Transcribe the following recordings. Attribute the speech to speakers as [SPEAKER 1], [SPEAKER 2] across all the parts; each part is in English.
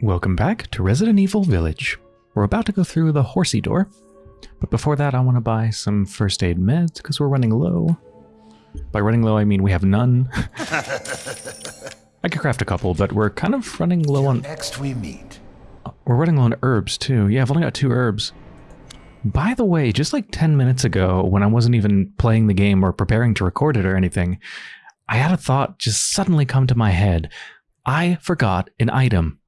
[SPEAKER 1] Welcome back to Resident Evil Village. We're about to go through the horsey door, but before that I want to buy some first aid meds because we're running low. By running low I mean we have none. I could craft a couple, but we're kind of running low on...
[SPEAKER 2] Next we meet.
[SPEAKER 1] Uh, we're running low on herbs too. Yeah, I've only got two herbs. By the way, just like 10 minutes ago, when I wasn't even playing the game or preparing to record it or anything, I had a thought just suddenly come to my head. I forgot an item.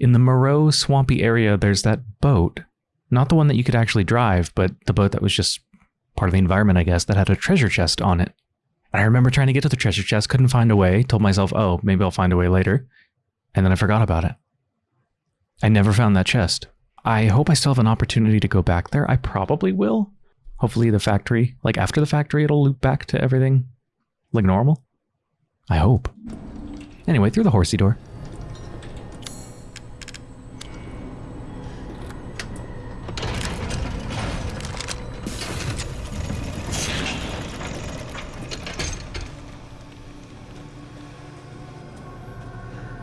[SPEAKER 1] In the Moreau swampy area, there's that boat. Not the one that you could actually drive, but the boat that was just part of the environment, I guess, that had a treasure chest on it. And I remember trying to get to the treasure chest, couldn't find a way, told myself, oh, maybe I'll find a way later. And then I forgot about it. I never found that chest. I hope I still have an opportunity to go back there. I probably will. Hopefully the factory, like after the factory, it'll loop back to everything like normal. I hope. Anyway, through the horsey door.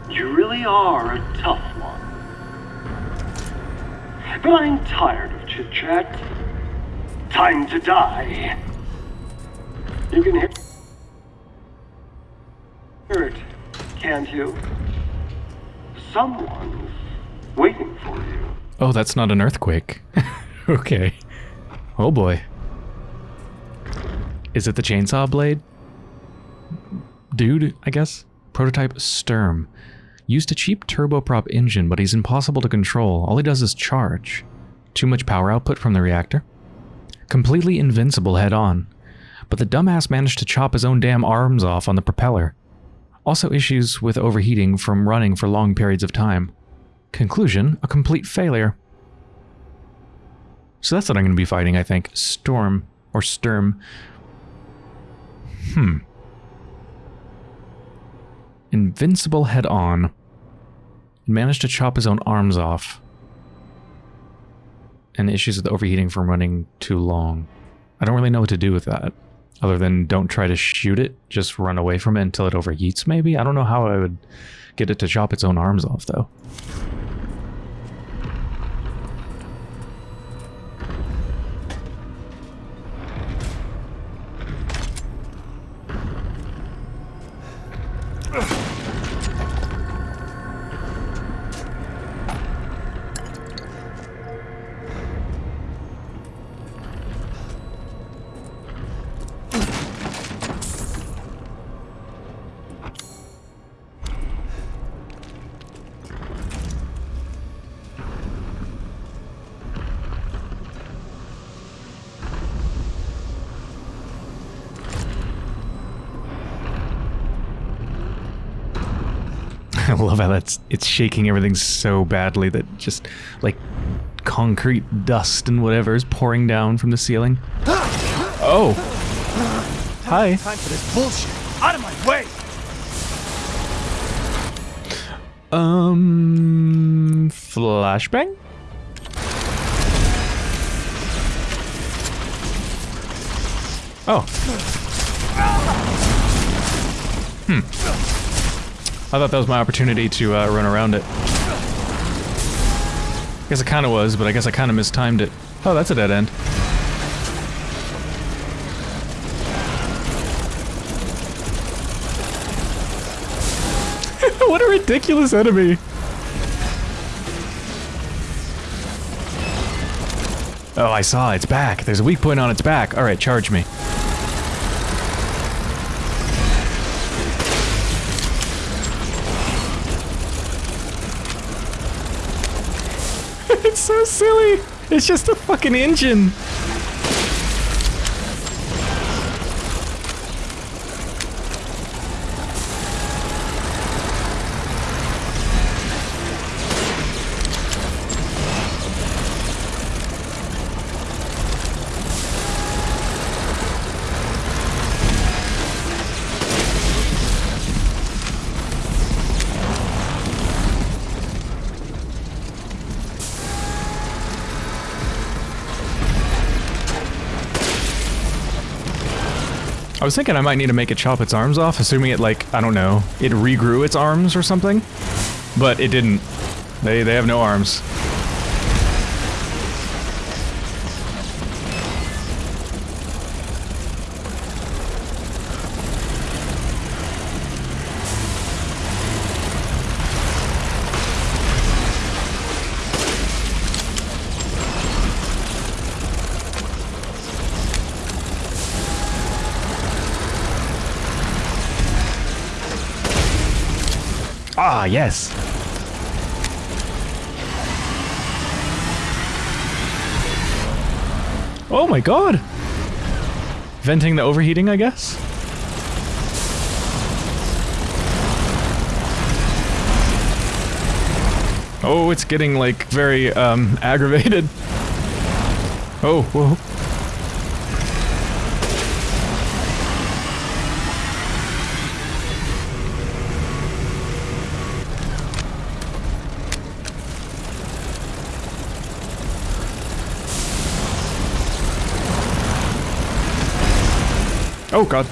[SPEAKER 3] You really are a tough one. But I'm tired of chit chat. Time to die. You can hear hear it, can't you? Someone's waiting for you.
[SPEAKER 1] Oh, that's not an earthquake. okay. Oh boy. Is it the chainsaw blade? Dude, I guess? Prototype Sturm. Used a cheap turboprop engine, but he's impossible to control. All he does is charge. Too much power output from the reactor. Completely invincible head on. But the dumbass managed to chop his own damn arms off on the propeller. Also issues with overheating from running for long periods of time. Conclusion, a complete failure. So that's what I'm going to be fighting, I think. Storm. Or Sturm. Hmm. Invincible head on. Managed to chop his own arms off. And issues with overheating from running too long. I don't really know what to do with that. Other than don't try to shoot it, just run away from it until it overheats maybe? I don't know how I would get it to chop its own arms off though. I love how that's it's shaking everything so badly that just like concrete dust and whatever is pouring down from the ceiling. Oh. Hi.
[SPEAKER 2] Time for this bullshit. Out of my way.
[SPEAKER 1] Um flashbang? Oh. Hmm. I thought that was my opportunity to uh, run around it. I guess it kind of was, but I guess I kind of mistimed it. Oh, that's a dead end. what a ridiculous enemy! Oh, I saw. It's back. There's a weak point on its back. Alright, charge me. it's so silly. It's just a fucking engine. I was thinking I might need to make it chop its arms off, assuming it like, I don't know, it regrew its arms or something. But it didn't. They they have no arms. Ah, yes. Oh my god. Venting the overheating, I guess? Oh, it's getting like very um aggravated. Oh, whoa. Oh god.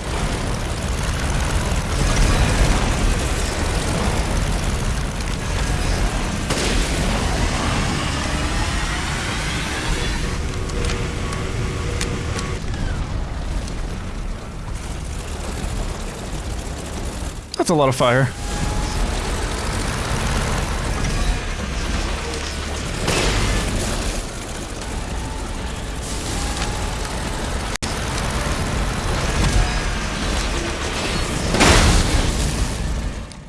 [SPEAKER 1] That's a lot of fire.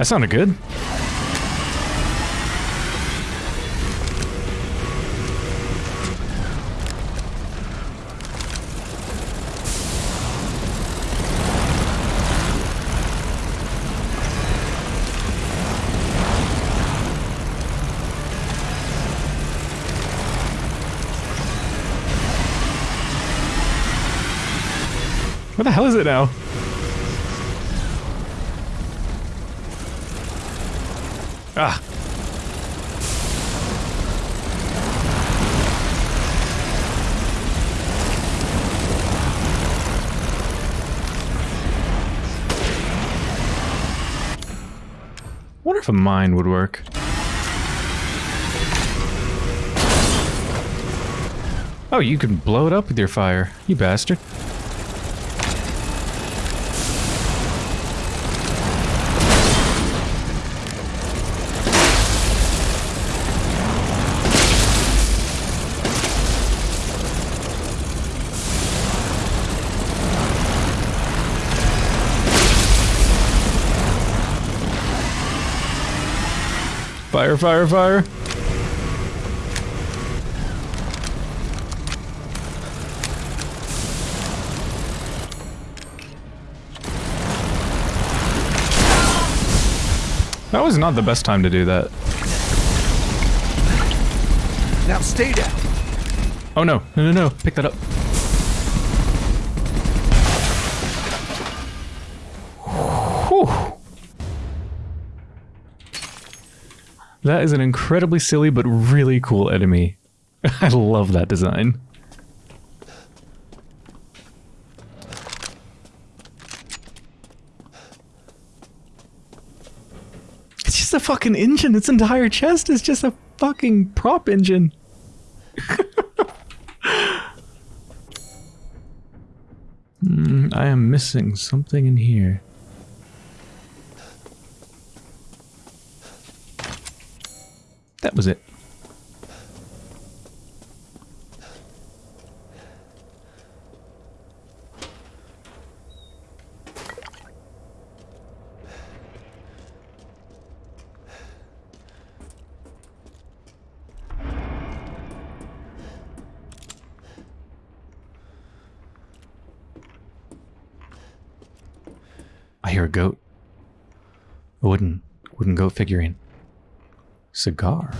[SPEAKER 1] That sounded good. Where the hell is it now? Ah. wonder if a mine would work. Oh, you can blow it up with your fire, you bastard. Fire, fire, fire. That was not the best time to do that.
[SPEAKER 2] Now stay down.
[SPEAKER 1] Oh no, no, no, no, pick that up. That is an incredibly silly but really cool enemy. I love that design. It's just a fucking engine. Its entire chest is just a fucking prop engine. Hmm, I am missing something in here. That was it. I hear a goat. A wooden, wooden goat figurine. Cigar.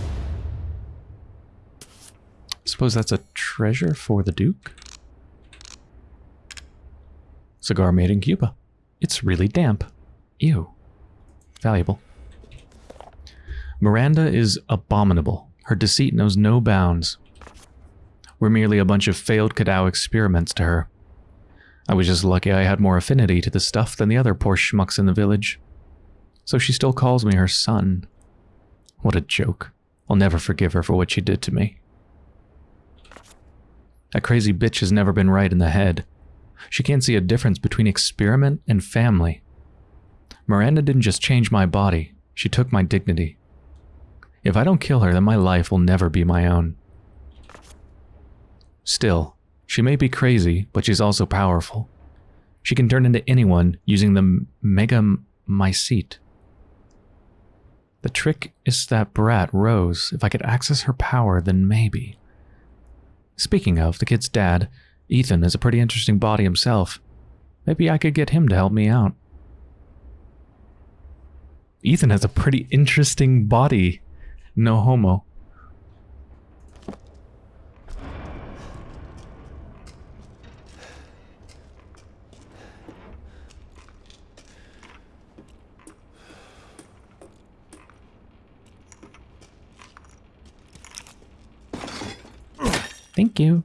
[SPEAKER 1] Suppose that's a treasure for the Duke? Cigar made in Cuba. It's really damp. Ew. Valuable. Miranda is abominable. Her deceit knows no bounds. We're merely a bunch of failed Cadou experiments to her. I was just lucky I had more affinity to the stuff than the other poor schmucks in the village. So she still calls me her son. What a joke. I'll never forgive her for what she did to me. That crazy bitch has never been right in the head. She can't see a difference between experiment and family. Miranda didn't just change my body, she took my dignity. If I don't kill her, then my life will never be my own. Still, she may be crazy, but she's also powerful. She can turn into anyone using the Mega Mycete. The trick is that brat, Rose. If I could access her power, then maybe. Speaking of, the kid's dad, Ethan, is a pretty interesting body himself. Maybe I could get him to help me out. Ethan has a pretty interesting body. No homo. Thank you.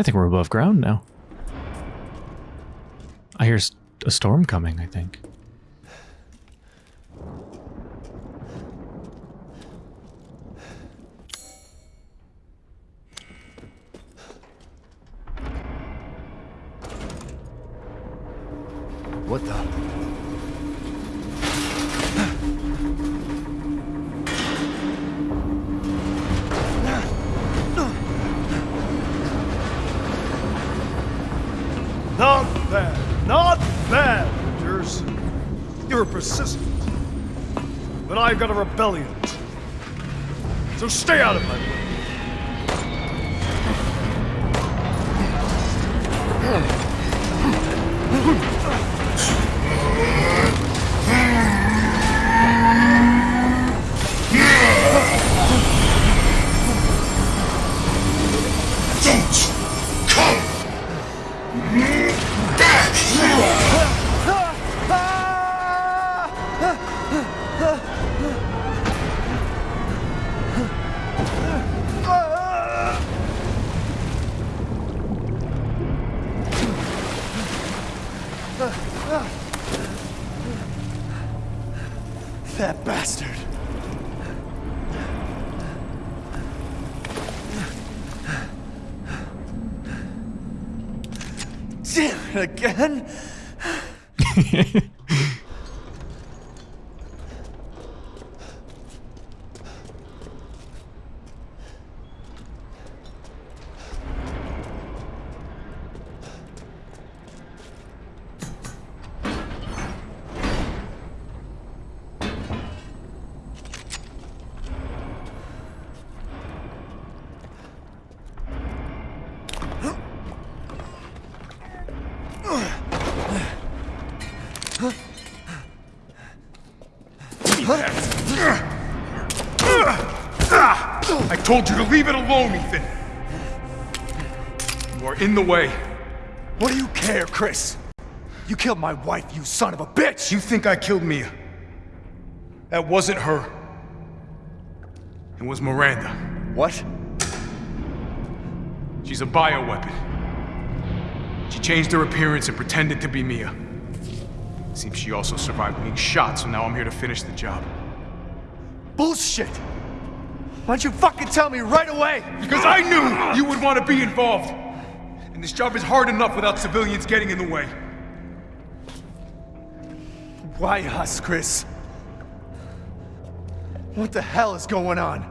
[SPEAKER 1] I think we're above ground now. I hear a storm coming, I think.
[SPEAKER 4] Told you to leave it alone, Ethan. You are in the way.
[SPEAKER 2] What do you care, Chris? You killed my wife, you son of a bitch!
[SPEAKER 4] You think I killed Mia? That wasn't her. It was Miranda.
[SPEAKER 2] What?
[SPEAKER 4] She's a bioweapon. She changed her appearance and pretended to be Mia. Seems she also survived being shot, so now I'm here to finish the job.
[SPEAKER 2] Bullshit! Why don't you fucking tell me right away?
[SPEAKER 4] Because I knew you would want to be involved! And this job is hard enough without civilians getting in the way.
[SPEAKER 2] Why us, Chris? What the hell is going on?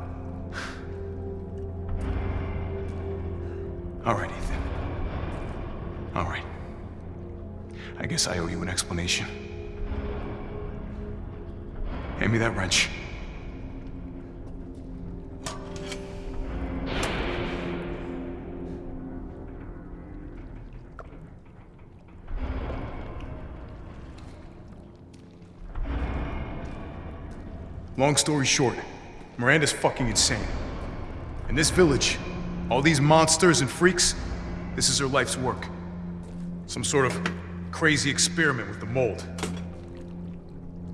[SPEAKER 4] All right, Ethan. All right. I guess I owe you an explanation. Hand me that wrench. Long story short, Miranda's fucking insane. In this village, all these monsters and freaks, this is her life's work. Some sort of crazy experiment with the mold.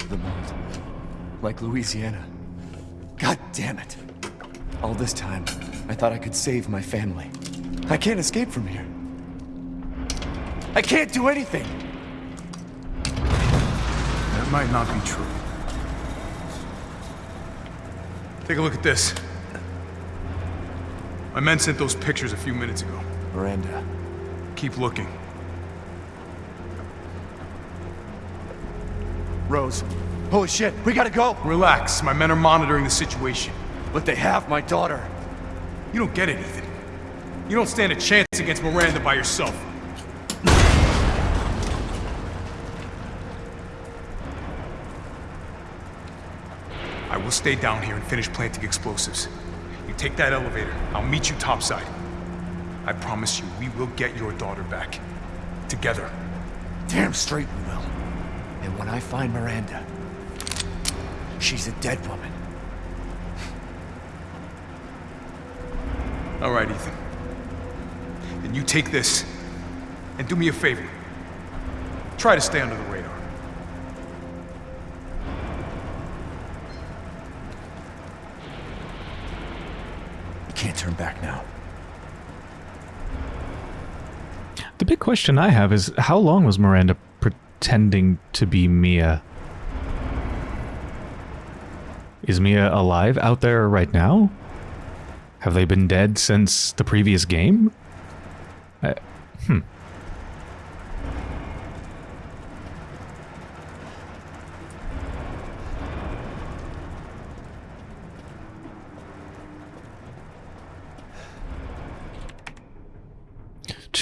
[SPEAKER 2] The mold. Like Louisiana. God damn it. All this time, I thought I could save my family. I can't escape from here. I can't do anything!
[SPEAKER 4] That might not be true. Take a look at this. My men sent those pictures a few minutes ago.
[SPEAKER 2] Miranda.
[SPEAKER 4] Keep looking.
[SPEAKER 2] Rose. Holy shit, we gotta go!
[SPEAKER 4] Relax, my men are monitoring the situation.
[SPEAKER 2] But they have my daughter.
[SPEAKER 4] You don't get it, Ethan. You don't stand a chance against Miranda by yourself. Stay down here and finish planting explosives. You take that elevator, I'll meet you topside. I promise you, we will get your daughter back. Together.
[SPEAKER 2] Damn straight we will. And when I find Miranda, she's a dead woman.
[SPEAKER 4] All right, Ethan. Then you take this, and do me a favor. Try to stay under the radar.
[SPEAKER 2] Turn back now.
[SPEAKER 1] The big question I have is how long was Miranda pretending to be Mia? Is Mia alive out there right now? Have they been dead since the previous game? I, hmm.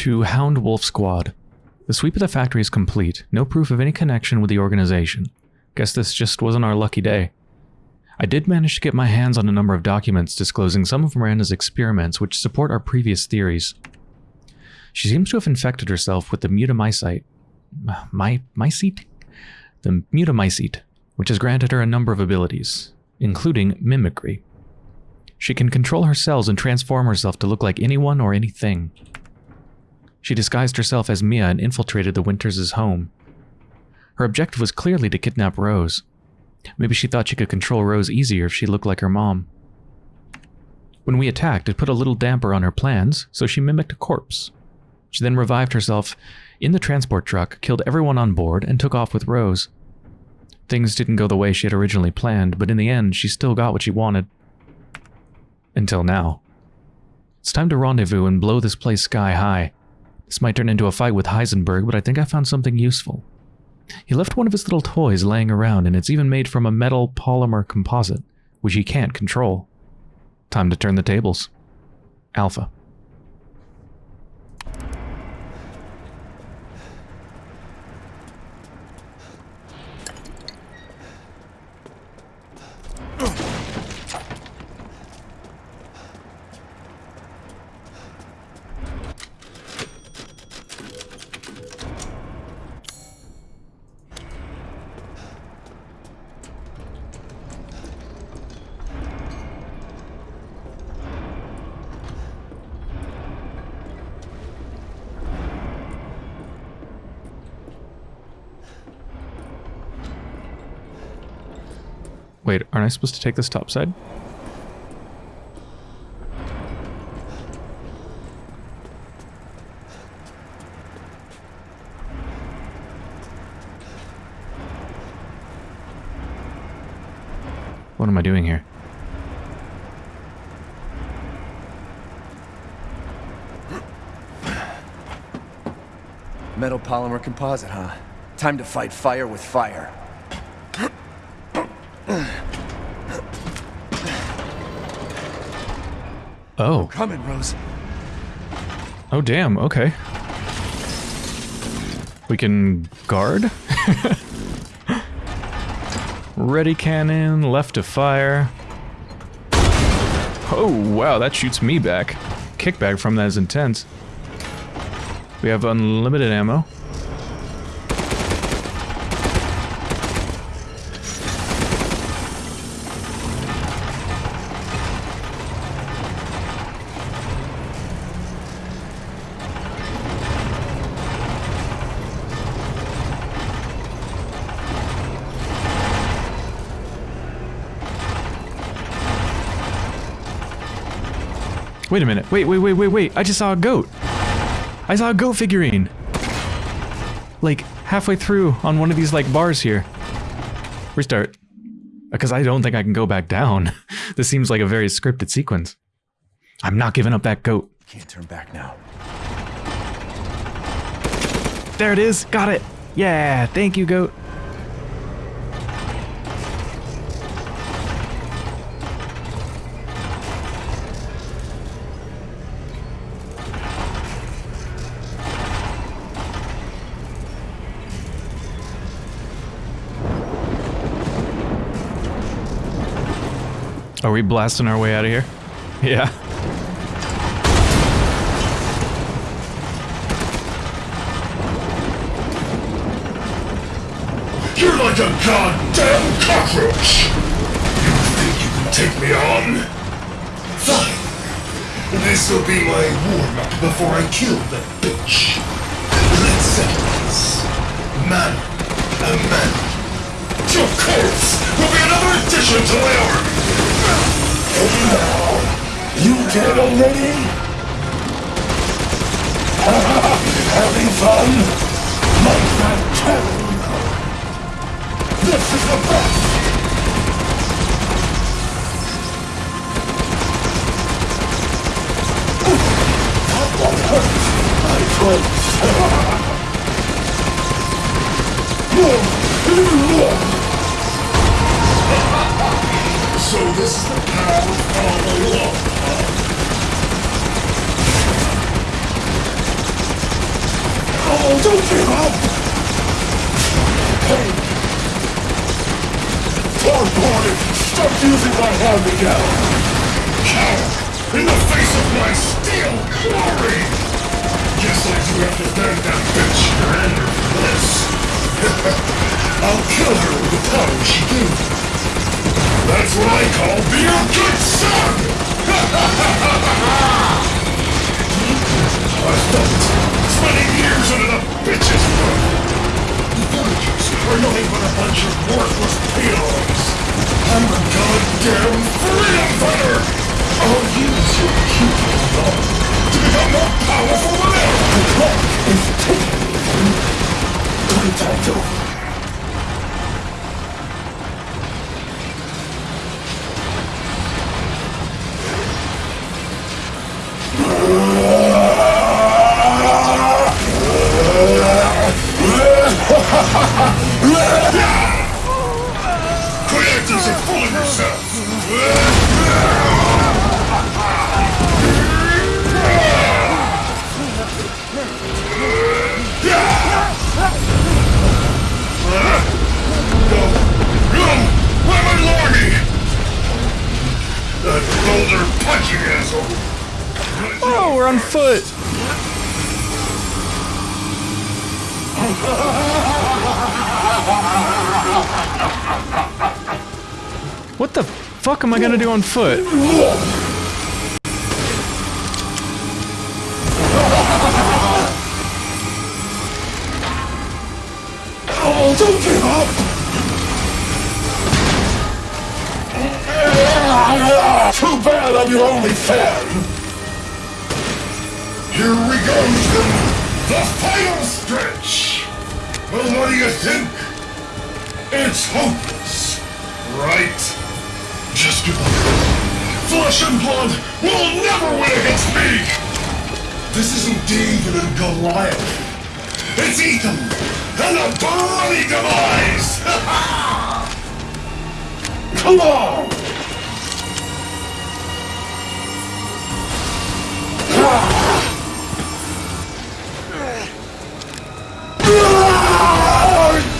[SPEAKER 1] To Hound Wolf Squad. The sweep of the factory is complete. No proof of any connection with the organization. Guess this just wasn't our lucky day. I did manage to get my hands on a number of documents disclosing some of Miranda's experiments which support our previous theories. She seems to have infected herself with the mutamycete. My, mycete? The mutamycete, which has granted her a number of abilities, including mimicry. She can control her cells and transform herself to look like anyone or anything. She disguised herself as Mia and infiltrated the Winters' home. Her objective was clearly to kidnap Rose. Maybe she thought she could control Rose easier if she looked like her mom. When we attacked, it put a little damper on her plans, so she mimicked a corpse. She then revived herself in the transport truck, killed everyone on board, and took off with Rose. Things didn't go the way she had originally planned, but in the end, she still got what she wanted. Until now. It's time to rendezvous and blow this place sky high. This might turn into a fight with Heisenberg, but I think I found something useful. He left one of his little toys laying around, and it's even made from a metal polymer composite, which he can't control. Time to turn the tables. Alpha. Aren't I supposed to take this top side? What am I doing here?
[SPEAKER 2] Metal polymer composite, huh? Time to fight fire with fire.
[SPEAKER 1] Oh.
[SPEAKER 2] Coming, Rose.
[SPEAKER 1] Oh, damn. Okay. We can guard? Ready cannon, left to fire. Oh, wow, that shoots me back. Kickback from that is intense. We have unlimited ammo. Wait a minute. Wait, wait, wait, wait, wait. I just saw a goat. I saw a goat figurine. Like, halfway through on one of these, like, bars here. Restart. Uh, because I don't think I can go back down. this seems like a very scripted sequence. I'm not giving up that goat.
[SPEAKER 2] Can't turn back now.
[SPEAKER 1] There it is. Got it. Yeah, thank you, goat. Are we blasting our way out of here? Yeah.
[SPEAKER 5] You're like a goddamn cockroach! You think you can take me on? Fine. This'll be my warm-up before I kill that bitch. Let's settle this. Man a man. Your corpse will be another addition to my army! You dead already? Having fun? My friend This is the best! That one hurts, my friend. So this is the path all along, Oh, don't give up! Hey! Poor boy! Stop using my hand again! Coward! In the face of my steel glory! Guess I do have to thank that bitch for this. I'll kill her with the power she gave me. That's what I call being a good son! I felt spending years under the bitch's roof. The villagers are nothing but a bunch of worthless peons. I'm a goddamn freedom fighter! I'll use your little dog to become more powerful than ever! The clock is ticking. Playtime's over. Creators are fooling yourselves! That boulder punching asshole!
[SPEAKER 1] Oh, we're on foot. What the fuck am I gonna do on foot?
[SPEAKER 5] Oh, don't give up! Too bad I'm your only fan. Here we go. The final stretch. Well, what do you think? It's hopeless, right? Just give up. Flesh and blood will never win against me. This isn't David and Goliath. It's Ethan and a bloody demise. Come on. So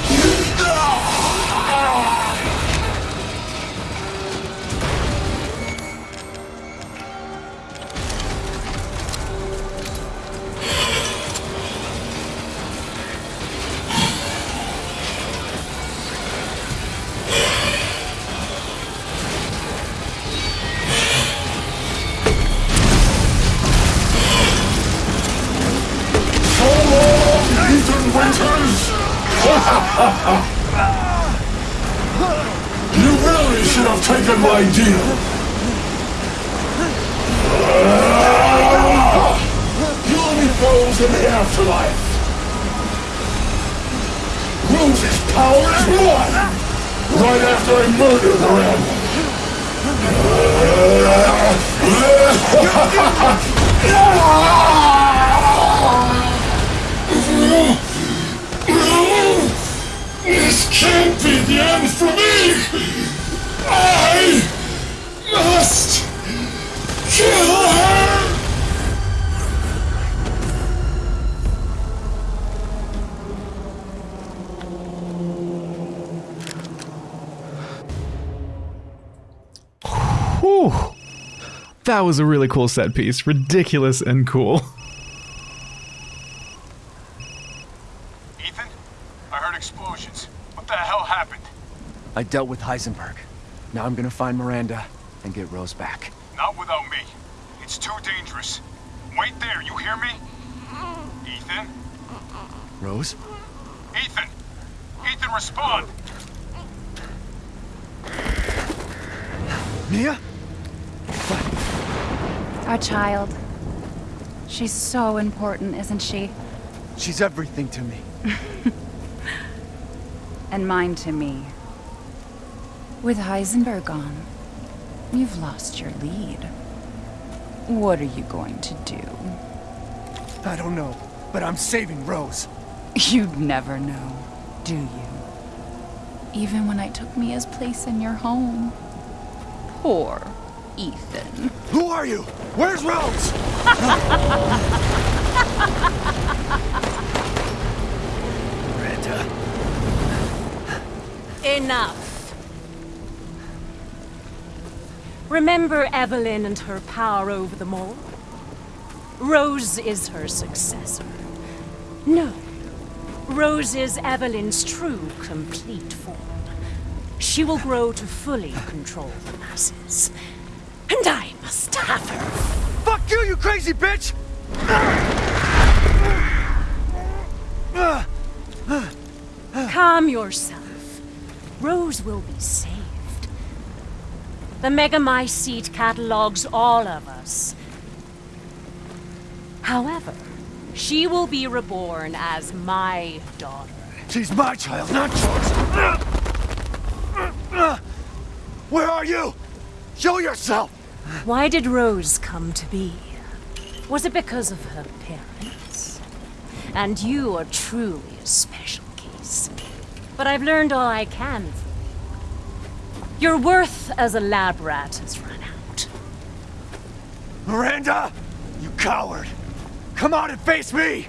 [SPEAKER 5] Be the end for me! I must kill her!
[SPEAKER 1] Whew. That was a really cool set piece. Ridiculous and cool.
[SPEAKER 4] Ethan? I heard explosions. What the hell happened?
[SPEAKER 2] I dealt with Heisenberg. Now I'm gonna find Miranda and get Rose back.
[SPEAKER 4] Not without me. It's too dangerous. Wait there, you hear me? Ethan?
[SPEAKER 2] Rose?
[SPEAKER 4] Ethan! Ethan, respond!
[SPEAKER 2] Mia? What?
[SPEAKER 6] Our child. She's so important, isn't she?
[SPEAKER 2] She's everything to me.
[SPEAKER 6] And mine to me. With Heisenberg gone, you've lost your lead. What are you going to do?
[SPEAKER 2] I don't know, but I'm saving Rose.
[SPEAKER 6] You'd never know, do you? Even when I took Mia's place in your home. Poor Ethan.
[SPEAKER 2] Who are you? Where's Rose? Miranda.
[SPEAKER 7] Enough. Remember Evelyn and her power over them all? Rose is her successor. No. Rose is Evelyn's true, complete form. She will grow to fully control the masses. And I must have her.
[SPEAKER 2] Fuck you, you crazy bitch!
[SPEAKER 7] Calm yourself. Rose will be saved. The Megamycete catalogs all of us. However, she will be reborn as my daughter.
[SPEAKER 2] She's my child, not yours. Where are you? Show yourself!
[SPEAKER 7] Why did Rose come to be? Was it because of her parents? And you are truly a special case. But I've learned all I can from you. Your worth as a lab rat has run out.
[SPEAKER 2] Miranda! You coward! Come out and face me!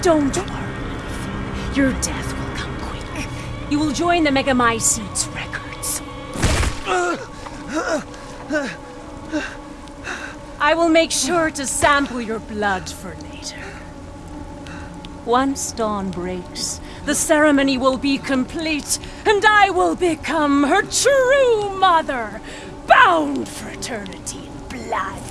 [SPEAKER 7] Don't worry. Your death will come quick. You will join the Megamycete's records. I will make sure to sample your blood for later. Once dawn breaks, the ceremony will be complete, and I will become her true mother, bound for eternity in blood.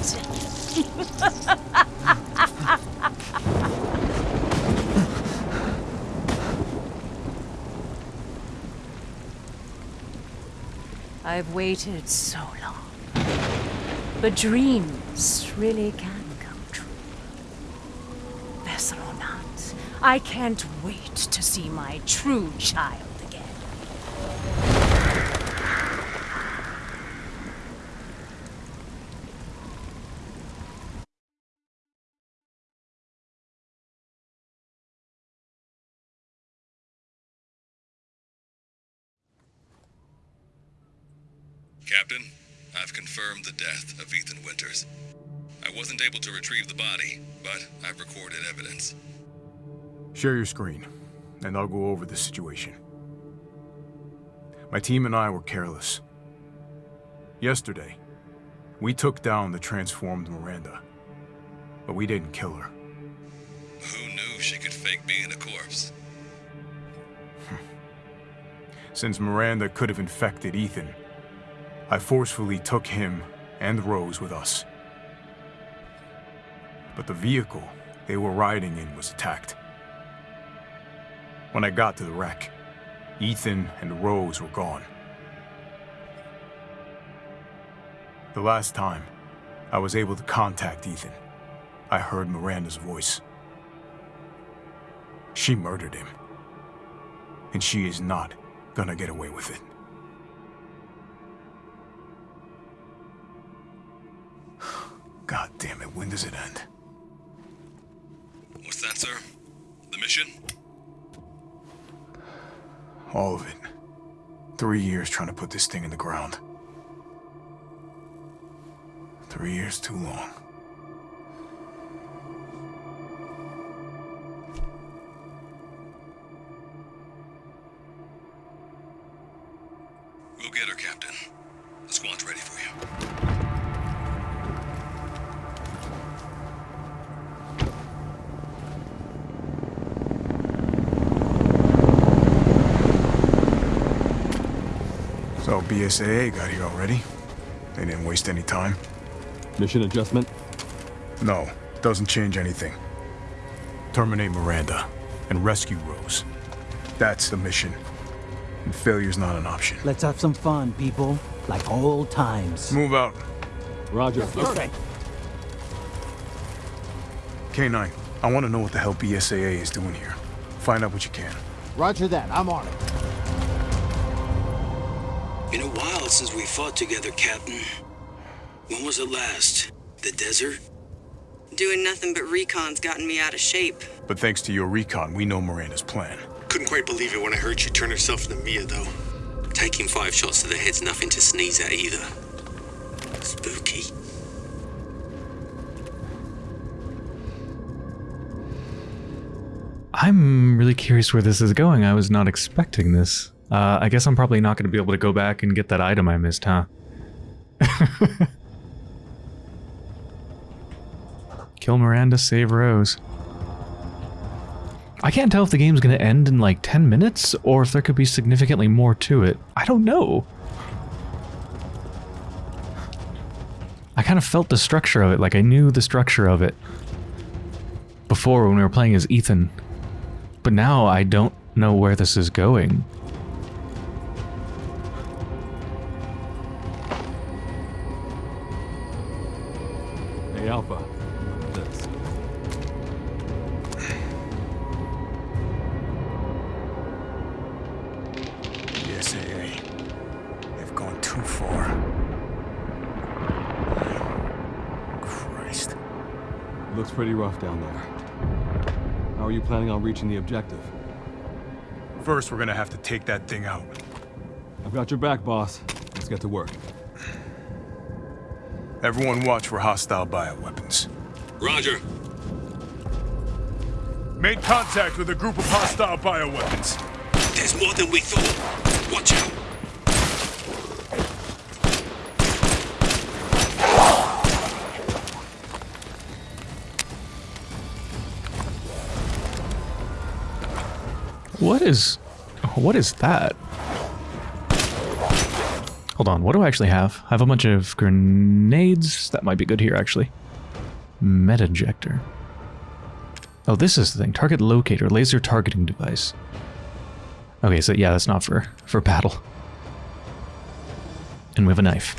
[SPEAKER 7] I've waited so long. But dreams really can come true. Vessel or not, I can't wait to see my true child again.
[SPEAKER 8] Captain, I've confirmed the death of Ethan Winters. I wasn't able to retrieve the body, but I've recorded evidence.
[SPEAKER 4] Share your screen, and I'll go over the situation. My team and I were careless. Yesterday, we took down the transformed Miranda, but we didn't kill her.
[SPEAKER 8] Who knew she could fake being a corpse?
[SPEAKER 4] Since Miranda could have infected Ethan, I forcefully took him and Rose with us. But the vehicle they were riding in was attacked. When I got to the wreck, Ethan and Rose were gone. The last time I was able to contact Ethan, I heard Miranda's voice. She murdered him. And she is not gonna get away with it. God damn it, when does it end?
[SPEAKER 8] What's that, sir? The mission?
[SPEAKER 4] All of it. Three years trying to put this thing in the ground. Three years too long. So BSAA got here already? They didn't waste any time?
[SPEAKER 9] Mission adjustment?
[SPEAKER 4] No, doesn't change anything. Terminate Miranda and rescue Rose. That's the mission. And failure's not an option.
[SPEAKER 10] Let's have some fun, people. Like old times.
[SPEAKER 4] Move out.
[SPEAKER 9] Roger. Okay.
[SPEAKER 4] K9, I want to know what the hell BSAA is doing here. Find out what you can.
[SPEAKER 10] Roger that. I'm on it.
[SPEAKER 11] Been a while since we fought together, Captain. When was it last? The desert?
[SPEAKER 12] Doing nothing but recon's gotten me out of shape.
[SPEAKER 4] But thanks to your recon, we know Miranda's plan.
[SPEAKER 11] Couldn't quite believe it when I heard she turned herself into Mia, though. Taking five shots to the head's nothing to sneeze at either. Spooky.
[SPEAKER 1] I'm really curious where this is going. I was not expecting this. Uh, I guess I'm probably not going to be able to go back and get that item I missed, huh? Kill Miranda, save Rose. I can't tell if the game's going to end in like 10 minutes or if there could be significantly more to it. I don't know. I kind of felt the structure of it, like I knew the structure of it before when we were playing as Ethan. But now I don't know where this is going.
[SPEAKER 9] Reaching the objective?
[SPEAKER 4] First, we're gonna have to take that thing out.
[SPEAKER 9] I've got your back, boss. Let's get to work.
[SPEAKER 4] Everyone watch for hostile bioweapons.
[SPEAKER 11] Roger.
[SPEAKER 4] Made contact with a group of hostile bioweapons.
[SPEAKER 11] There's more than we thought. Watch out.
[SPEAKER 1] What is... What is that? Hold on, what do I actually have? I have a bunch of grenades. That might be good here, actually. Med injector. Oh, this is the thing. Target locator, laser targeting device. Okay, so yeah, that's not for, for battle. And we have a knife.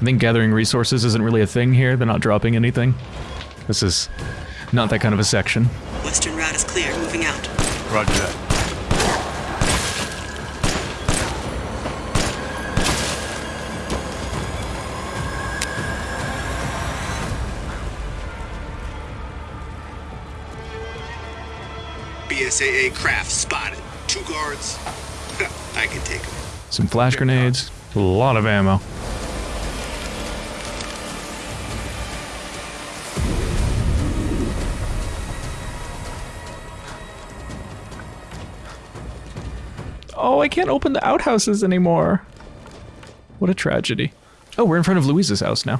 [SPEAKER 1] I think gathering resources isn't really a thing here. They're not dropping anything. This is not that kind of a section.
[SPEAKER 12] Western route is clear. Moving out.
[SPEAKER 4] Roger that.
[SPEAKER 11] BSAA craft spotted. Two guards. I can take them.
[SPEAKER 1] Some flash grenades. A lot of ammo. I can't open the outhouses anymore. What a tragedy. Oh, we're in front of Louise's house now.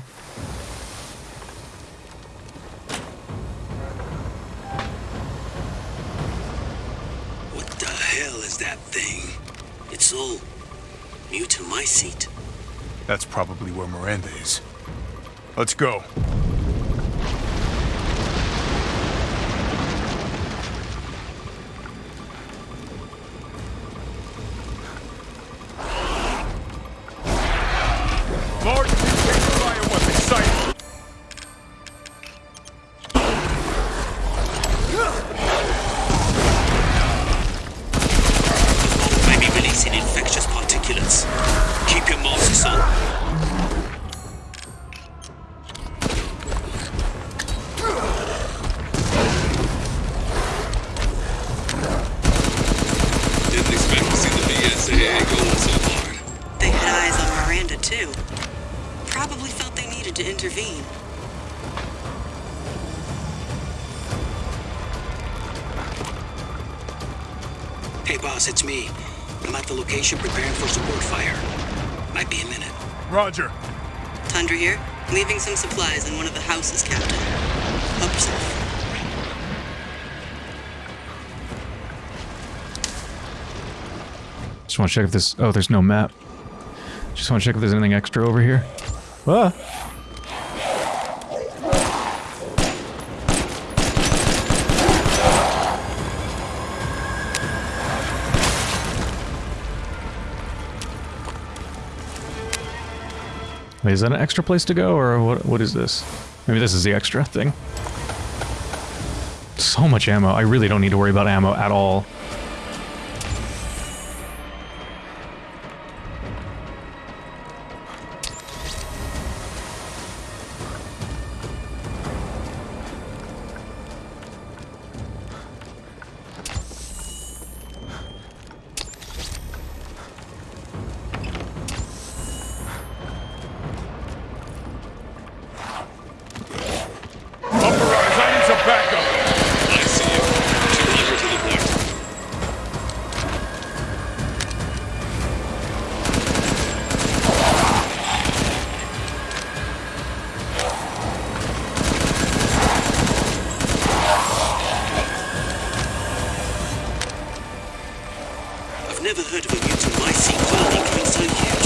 [SPEAKER 11] What the hell is that thing? It's all new to my seat.
[SPEAKER 4] That's probably where Miranda is. Let's go.
[SPEAKER 1] Want to check if this... Oh, there's no map. Just want to check if there's anything extra over here. Ah! Wait, is that an extra place to go, or what? what is this? Maybe this is the extra thing? So much ammo. I really don't need to worry about ammo at all.
[SPEAKER 11] Never heard of a mutant my seat finally so huge.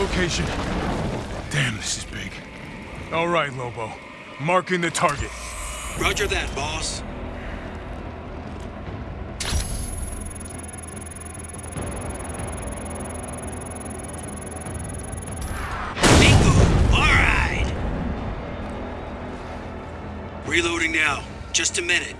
[SPEAKER 4] Location. Damn, this is big. All right, Lobo. Marking the target.
[SPEAKER 11] Roger that, boss. All right! Reloading now. Just a minute.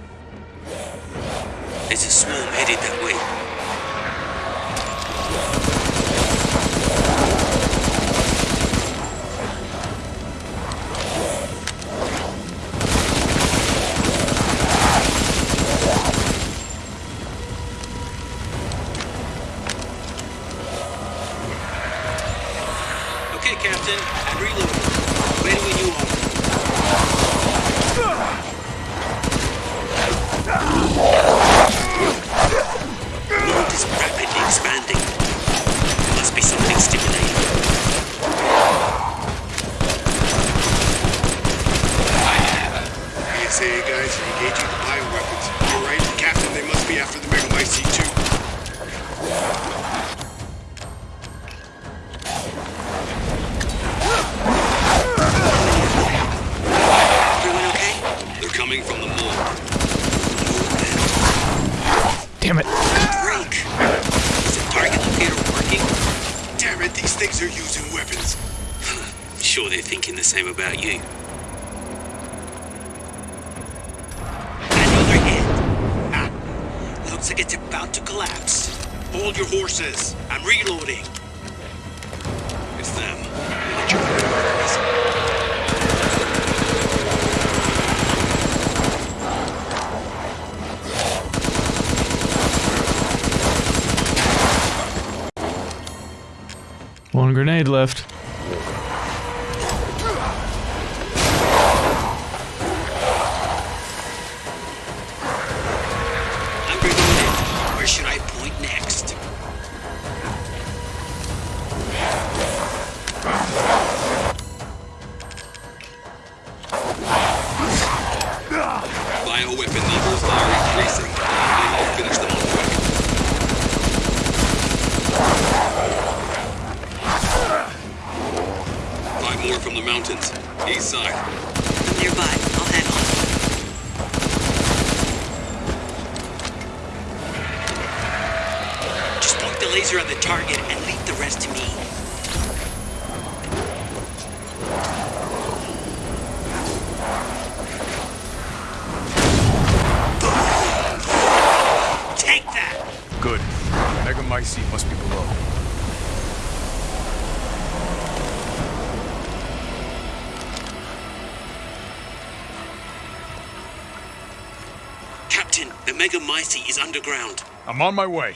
[SPEAKER 1] It,
[SPEAKER 5] these things are using weapons.
[SPEAKER 11] Sure they're thinking the same about you. Another hit! Ah, looks like it's about to collapse. Hold your horses. I'm reloading.
[SPEAKER 8] It's them.
[SPEAKER 1] One grenade left.
[SPEAKER 8] The
[SPEAKER 4] Megamycete
[SPEAKER 11] is underground.
[SPEAKER 4] I'm on my way.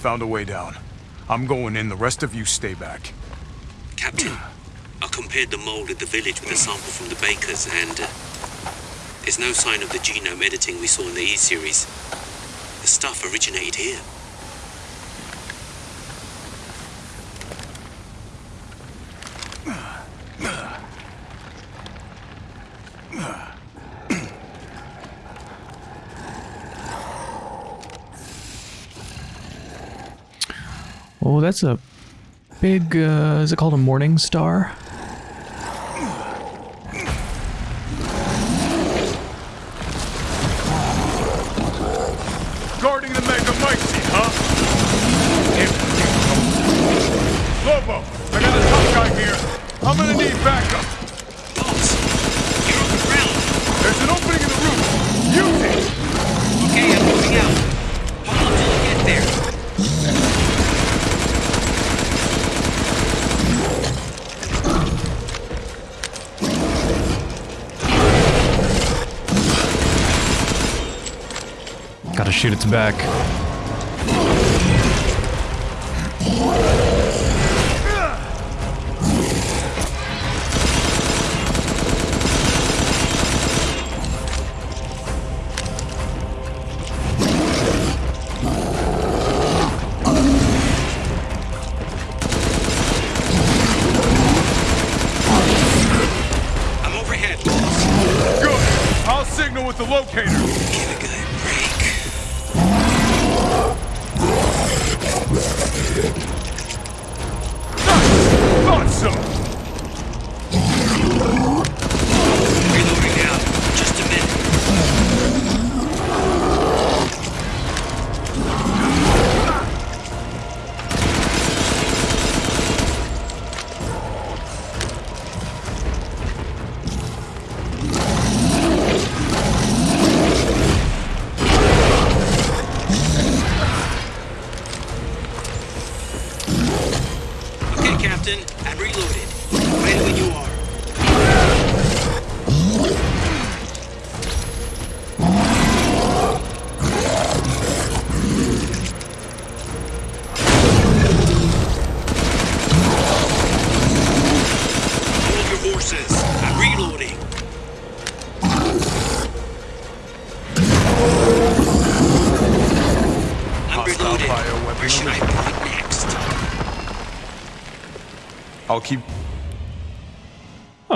[SPEAKER 4] Found a way down. I'm going in, the rest of you stay back.
[SPEAKER 11] Captain, I compared the mold at the village with a sample from the bakers, and uh, there's no sign of the genome editing we saw in the E series. The stuff originated here.
[SPEAKER 1] That's a big, uh, is it called a morning star?
[SPEAKER 4] Guarding the Megamycete, huh? Lobo, I got a tough guy here. I'm gonna need backup.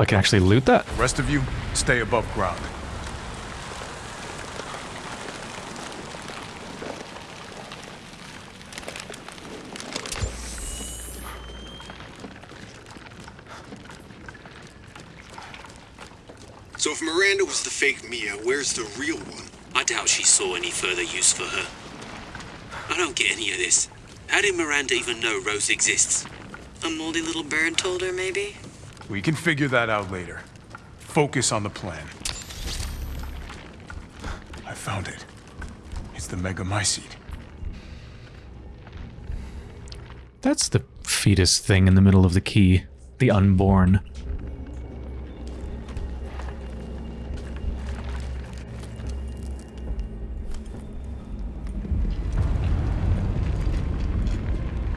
[SPEAKER 1] I can actually loot that.
[SPEAKER 4] The rest of you, stay above ground.
[SPEAKER 11] So if Miranda was the fake Mia, where's the real one? I doubt she saw any further use for her. I don't get any of this. How did Miranda even know Rose exists?
[SPEAKER 12] A moldy little bird told her, maybe?
[SPEAKER 4] We can figure that out later. Focus on the plan. I found it. It's the Megamycete.
[SPEAKER 1] That's the fetus thing in the middle of the key. The unborn.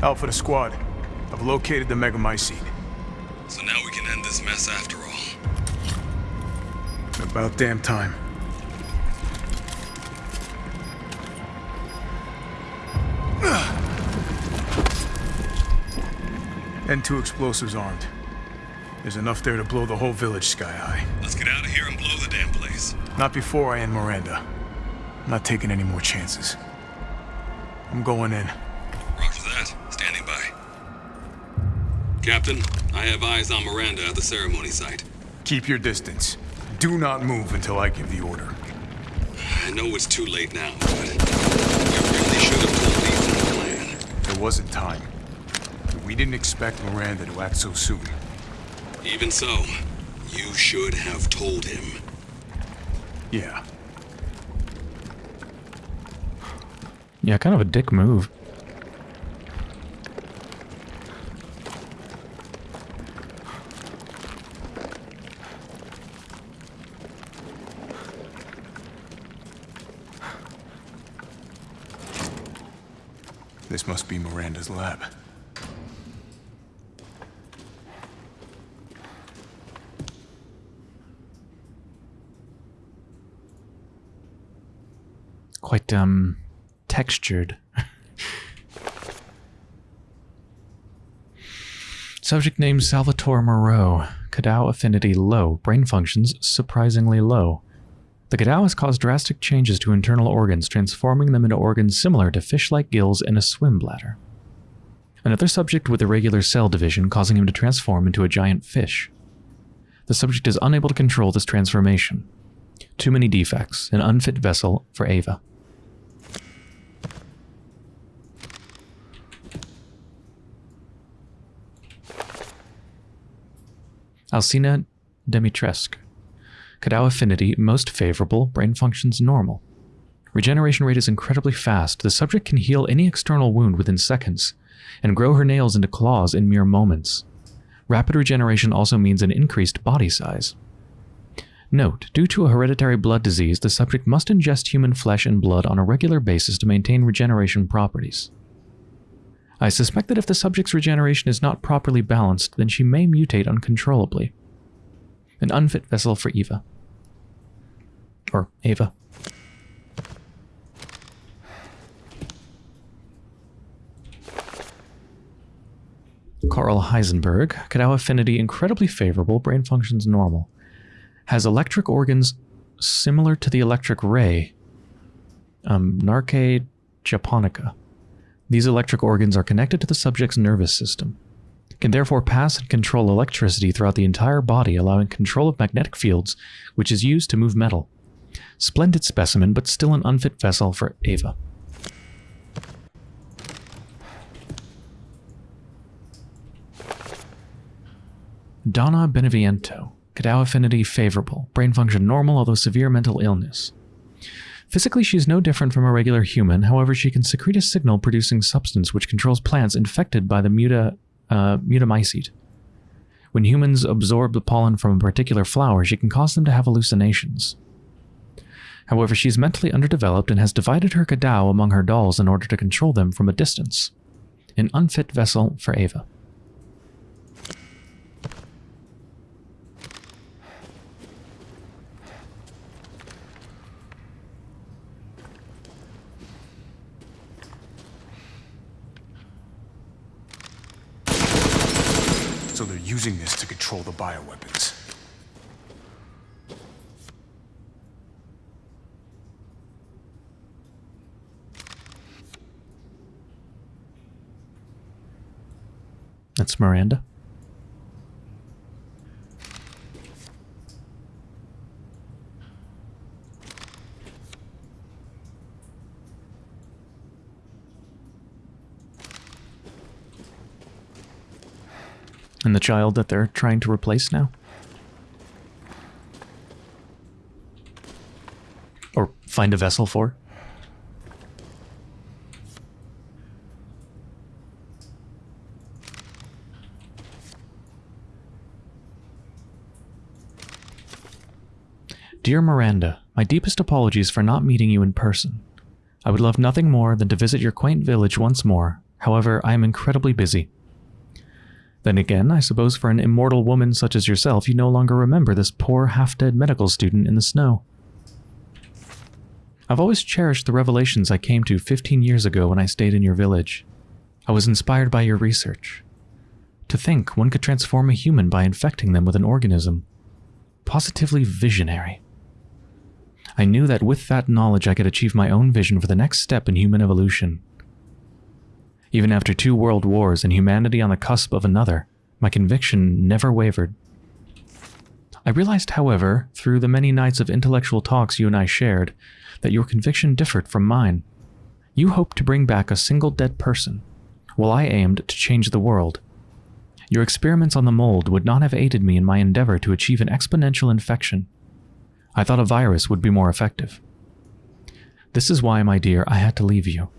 [SPEAKER 4] Alpha to squad. I've located the Megamycete.
[SPEAKER 8] So now we can end this mess after all.
[SPEAKER 4] About damn time. And two explosives armed. There's enough there to blow the whole village sky high.
[SPEAKER 8] Let's get out of here and blow the damn place.
[SPEAKER 4] Not before I end Miranda. I'm not taking any more chances. I'm going in.
[SPEAKER 8] Roger that. Standing by. Captain, I have eyes on Miranda at the ceremony site.
[SPEAKER 4] Keep your distance. Do not move until I give the order.
[SPEAKER 8] I know it's too late now, but you really should have told me the plan.
[SPEAKER 4] There wasn't time. We didn't expect Miranda to act so soon.
[SPEAKER 8] Even so, you should have told him.
[SPEAKER 4] Yeah.
[SPEAKER 1] Yeah, kind of a dick move.
[SPEAKER 4] This must be Miranda's lab.
[SPEAKER 1] Quite, um, textured. Subject name Salvatore Moreau. Cadou affinity low. Brain functions surprisingly low. The Cadou has caused drastic changes to internal organs, transforming them into organs similar to fish-like gills and a swim bladder. Another subject with irregular cell division, causing him to transform into a giant fish. The subject is unable to control this transformation. Too many defects. An unfit vessel for Ava. Alcina Dimitrescu. Cadou affinity most favorable, brain functions normal. Regeneration rate is incredibly fast. The subject can heal any external wound within seconds, and grow her nails into claws in mere moments. Rapid regeneration also means an increased body size. Note, due to a hereditary blood disease, the subject must ingest human flesh and blood on a regular basis to maintain regeneration properties. I suspect that if the subject's regeneration is not properly balanced, then she may mutate uncontrollably. An unfit vessel for Eva. Or Ava. Carl Heisenberg, Cadou affinity incredibly favorable, brain functions normal. Has electric organs similar to the electric ray. Um, Narke japonica. These electric organs are connected to the subject's nervous system. Can therefore pass and control electricity throughout the entire body, allowing control of magnetic fields, which is used to move metal. Splendid specimen, but still an unfit vessel for Ava. Donna Beneviento. Cadou affinity favorable. Brain function normal, although severe mental illness. Physically, she is no different from a regular human, however, she can secrete a signal producing substance which controls plants infected by the muta uh, mutamycete. When humans absorb the pollen from a particular flower, she can cause them to have hallucinations. However, she is mentally underdeveloped and has divided her Cadou among her dolls in order to control them from a distance. An unfit vessel for Ava.
[SPEAKER 4] So they're using this to control the bioweapons.
[SPEAKER 1] That's Miranda. And the child that they're trying to replace now? Or find a vessel for? Dear Miranda, my deepest apologies for not meeting you in person. I would love nothing more than to visit your quaint village once more. However, I am incredibly busy. Then again, I suppose for an immortal woman such as yourself, you no longer remember this poor half-dead medical student in the snow. I've always cherished the revelations I came to 15 years ago when I stayed in your village. I was inspired by your research. To think one could transform a human by infecting them with an organism. Positively visionary. I knew that with that knowledge I could achieve my own vision for the next step in human evolution. Even after two world wars and humanity on the cusp of another, my conviction never wavered. I realized, however, through the many nights of intellectual talks you and I shared, that your conviction differed from mine. You hoped to bring back a single dead person, while I aimed to change the world. Your experiments on the mold would not have aided me in my endeavor to achieve an exponential infection. I thought a virus would be more effective. This is why, my dear, I had to leave you.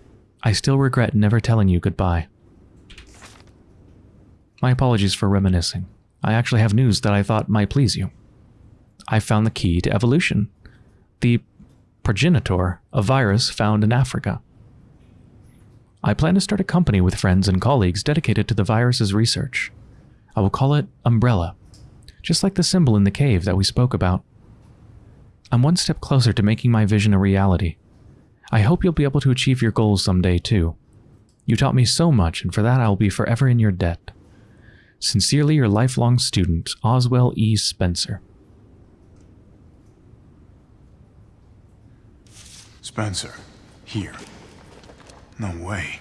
[SPEAKER 1] I still regret never telling you goodbye. My apologies for reminiscing. I actually have news that I thought might please you. I found the key to evolution. The progenitor, a virus found in Africa. I plan to start a company with friends and colleagues dedicated to the virus's research. I will call it Umbrella, just like the symbol in the cave that we spoke about. I'm one step closer to making my vision a reality. I hope you'll be able to achieve your goals someday too. You taught me so much, and for that I will be forever in your debt. Sincerely, your lifelong student, Oswell E. Spencer.
[SPEAKER 4] Spencer, here. No way.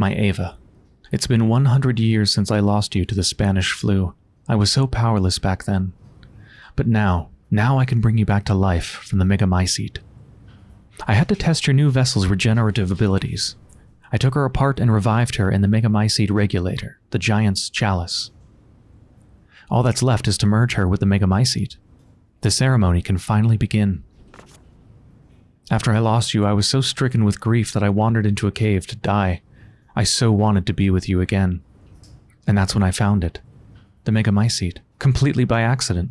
[SPEAKER 1] My Ava. It's been 100 years since I lost you to the Spanish flu. I was so powerless back then. But now, now I can bring you back to life from the Megamycete. I had to test your new vessel's regenerative abilities. I took her apart and revived her in the Megamycete regulator, the Giant's Chalice. All that's left is to merge her with the Megamycete. The ceremony can finally begin. After I lost you, I was so stricken with grief that I wandered into a cave to die. I so wanted to be with you again. And that's when I found it. The Megamycete, completely by accident.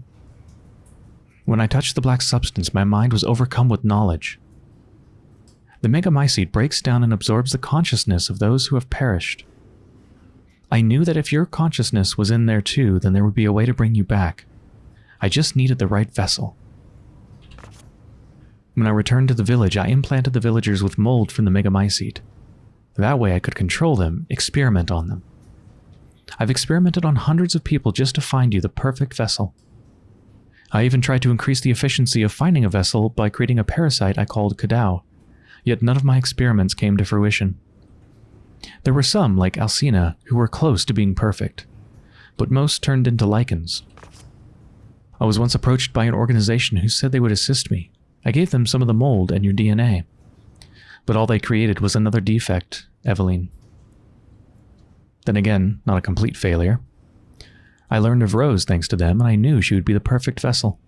[SPEAKER 1] When I touched the black substance, my mind was overcome with knowledge. The Megamycete breaks down and absorbs the consciousness of those who have perished. I knew that if your consciousness was in there too, then there would be a way to bring you back. I just needed the right vessel. When I returned to the village, I implanted the villagers with mold from the Megamycete. That way I could control them, experiment on them. I've experimented on hundreds of people just to find you the perfect vessel. I even tried to increase the efficiency of finding a vessel by creating a parasite I called Cadou, yet none of my experiments came to fruition. There were some, like Alcina, who were close to being perfect, but most turned into lichens. I was once approached by an organization who said they would assist me. I gave them some of the mold and your DNA. But all they created was another defect, Eveline. Then again, not a complete failure. I learned of Rose thanks to them, and I knew she would be the perfect vessel.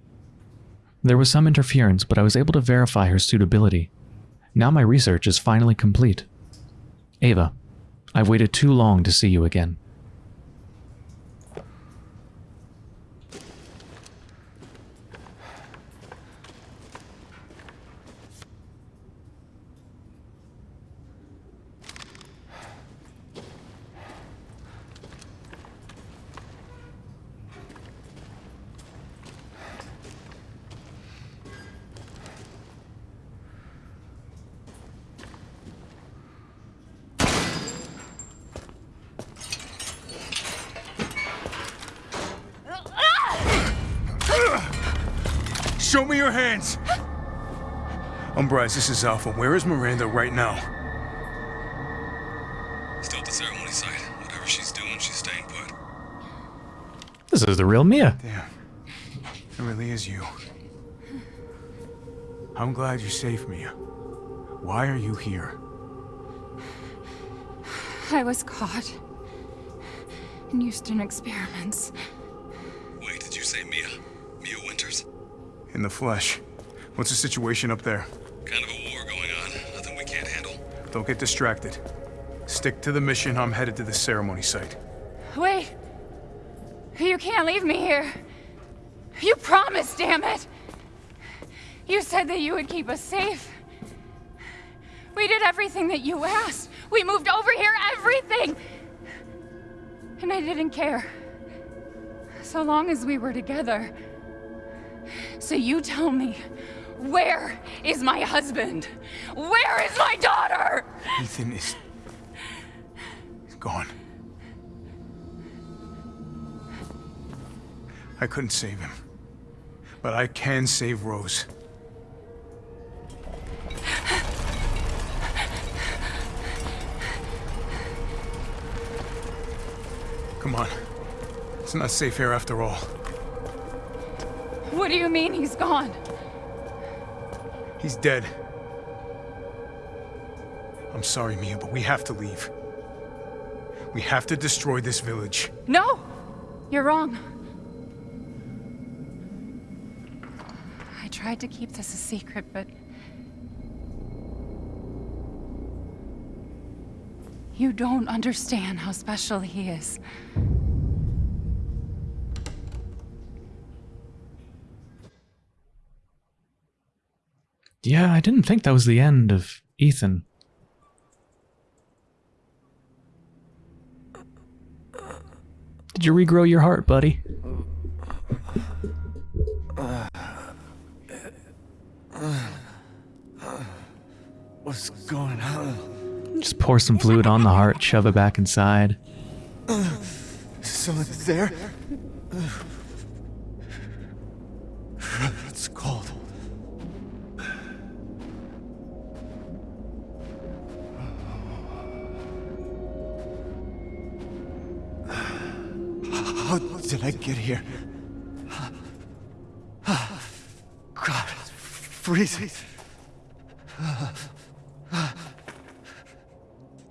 [SPEAKER 1] There was some interference, but I was able to verify her suitability. Now my research is finally complete. Ava, I've waited too long to see you again.
[SPEAKER 4] Show me your hands! Umbra Eyes, this is Alpha. Where is Miranda right now?
[SPEAKER 8] Still at the ceremony site. Whatever she's doing, she's staying put.
[SPEAKER 1] This is the real Mia.
[SPEAKER 4] Damn. It really is you. I'm glad you're safe, Mia. Why are you here?
[SPEAKER 6] I was caught in Houston experiments.
[SPEAKER 4] In the flesh. What's the situation up there?
[SPEAKER 8] Kind of a war going on. Nothing we can't handle.
[SPEAKER 4] Don't get distracted. Stick to the mission. I'm headed to the ceremony site.
[SPEAKER 6] Wait! You can't leave me here. You promised, damn it! You said that you would keep us safe. We did everything that you asked. We moved over here, everything! And I didn't care. So long as we were together. So you tell me, where is my husband? Where is my daughter?
[SPEAKER 4] Ethan is... He's gone. I couldn't save him. But I can save Rose. Come on. It's not safe here after all.
[SPEAKER 6] What do you mean he's gone?
[SPEAKER 4] He's dead. I'm sorry, Mia, but we have to leave. We have to destroy this village.
[SPEAKER 6] No! You're wrong. I tried to keep this a secret, but... You don't understand how special he is.
[SPEAKER 1] Yeah, I didn't think that was the end of Ethan. Did you regrow your heart, buddy?
[SPEAKER 2] What's going on?
[SPEAKER 1] Just pour some fluid on the heart, shove it back inside.
[SPEAKER 2] Someone there? Did I get here? God, freezing.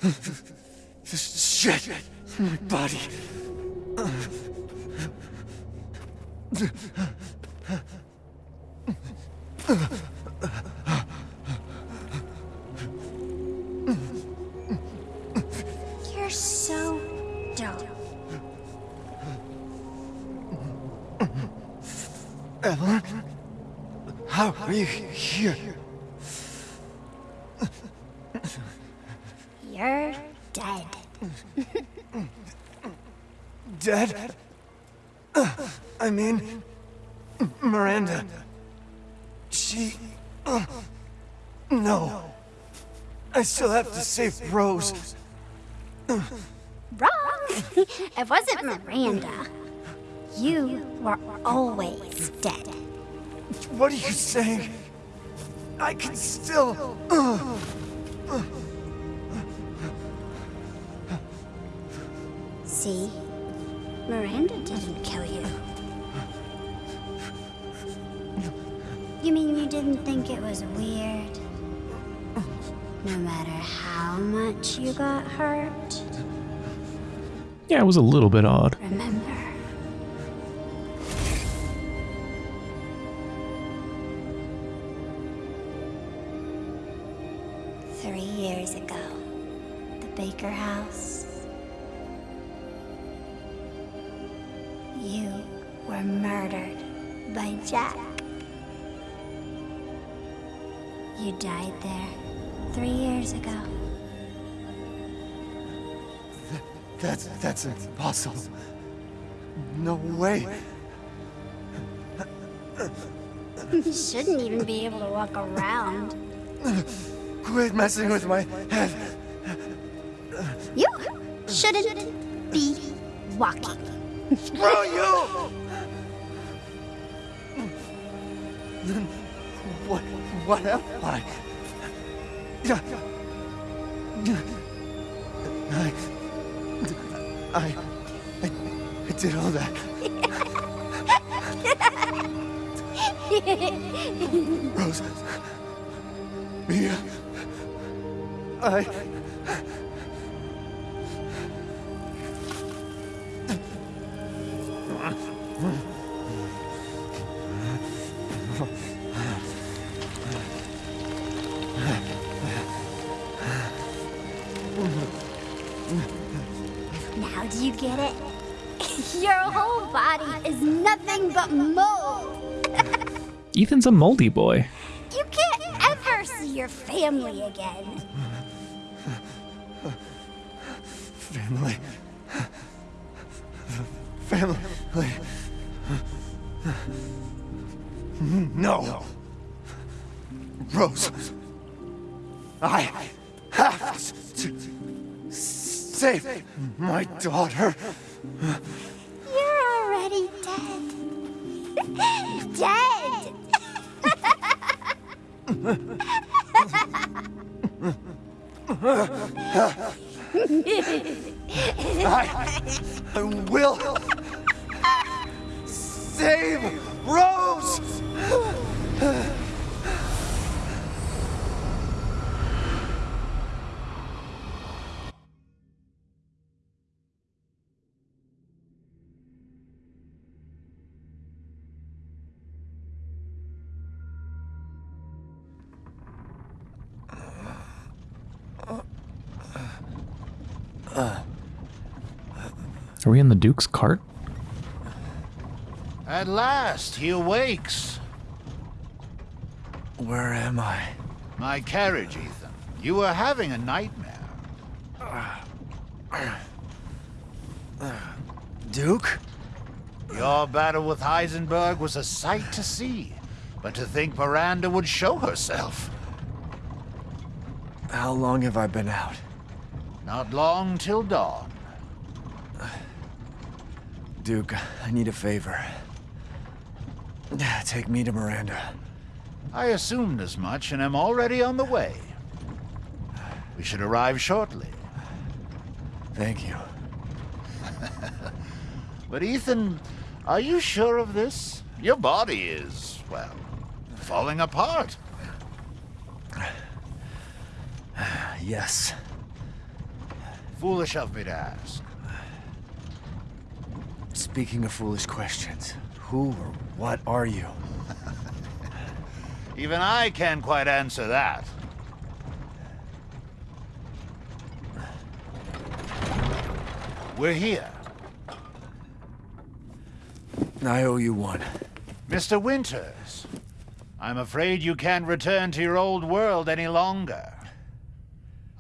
[SPEAKER 2] This shit my body. Save Rose.
[SPEAKER 13] Wrong! it wasn't Miranda. You were always dead.
[SPEAKER 2] What are you saying? I can still.
[SPEAKER 13] Uh,
[SPEAKER 1] Yeah, it was a little bit odd.
[SPEAKER 2] No way.
[SPEAKER 13] You shouldn't even be able to walk around.
[SPEAKER 2] Quit messing with my head.
[SPEAKER 13] You shouldn't be walking.
[SPEAKER 2] Screw you! Then what what am I I, I did all that. Rose. Mia. I.
[SPEAKER 13] Now do you get it? Your whole body is nothing but mold.
[SPEAKER 1] Ethan's a moldy boy.
[SPEAKER 13] You can't ever see your family again.
[SPEAKER 2] Family. Family. No. Rose. I have to save my daughter. I, will save Rose.
[SPEAKER 1] Duke's cart?
[SPEAKER 14] At last, he awakes.
[SPEAKER 2] Where am I?
[SPEAKER 14] My carriage, Ethan. You were having a nightmare.
[SPEAKER 2] Duke?
[SPEAKER 14] Your battle with Heisenberg was a sight to see. But to think Miranda would show herself.
[SPEAKER 2] How long have I been out?
[SPEAKER 14] Not long till dawn.
[SPEAKER 2] Duke, I need a favor. Take me to Miranda.
[SPEAKER 14] I assumed as much and am already on the way. We should arrive shortly.
[SPEAKER 2] Thank you.
[SPEAKER 14] But Ethan, are you sure of this? Your body is, well, falling apart.
[SPEAKER 2] Yes.
[SPEAKER 14] Foolish of me to ask.
[SPEAKER 2] Speaking of foolish questions, who or what are you?
[SPEAKER 14] Even I can't quite answer that. We're here.
[SPEAKER 2] I owe you one.
[SPEAKER 14] Mr. Winters, I'm afraid you can't return to your old world any longer.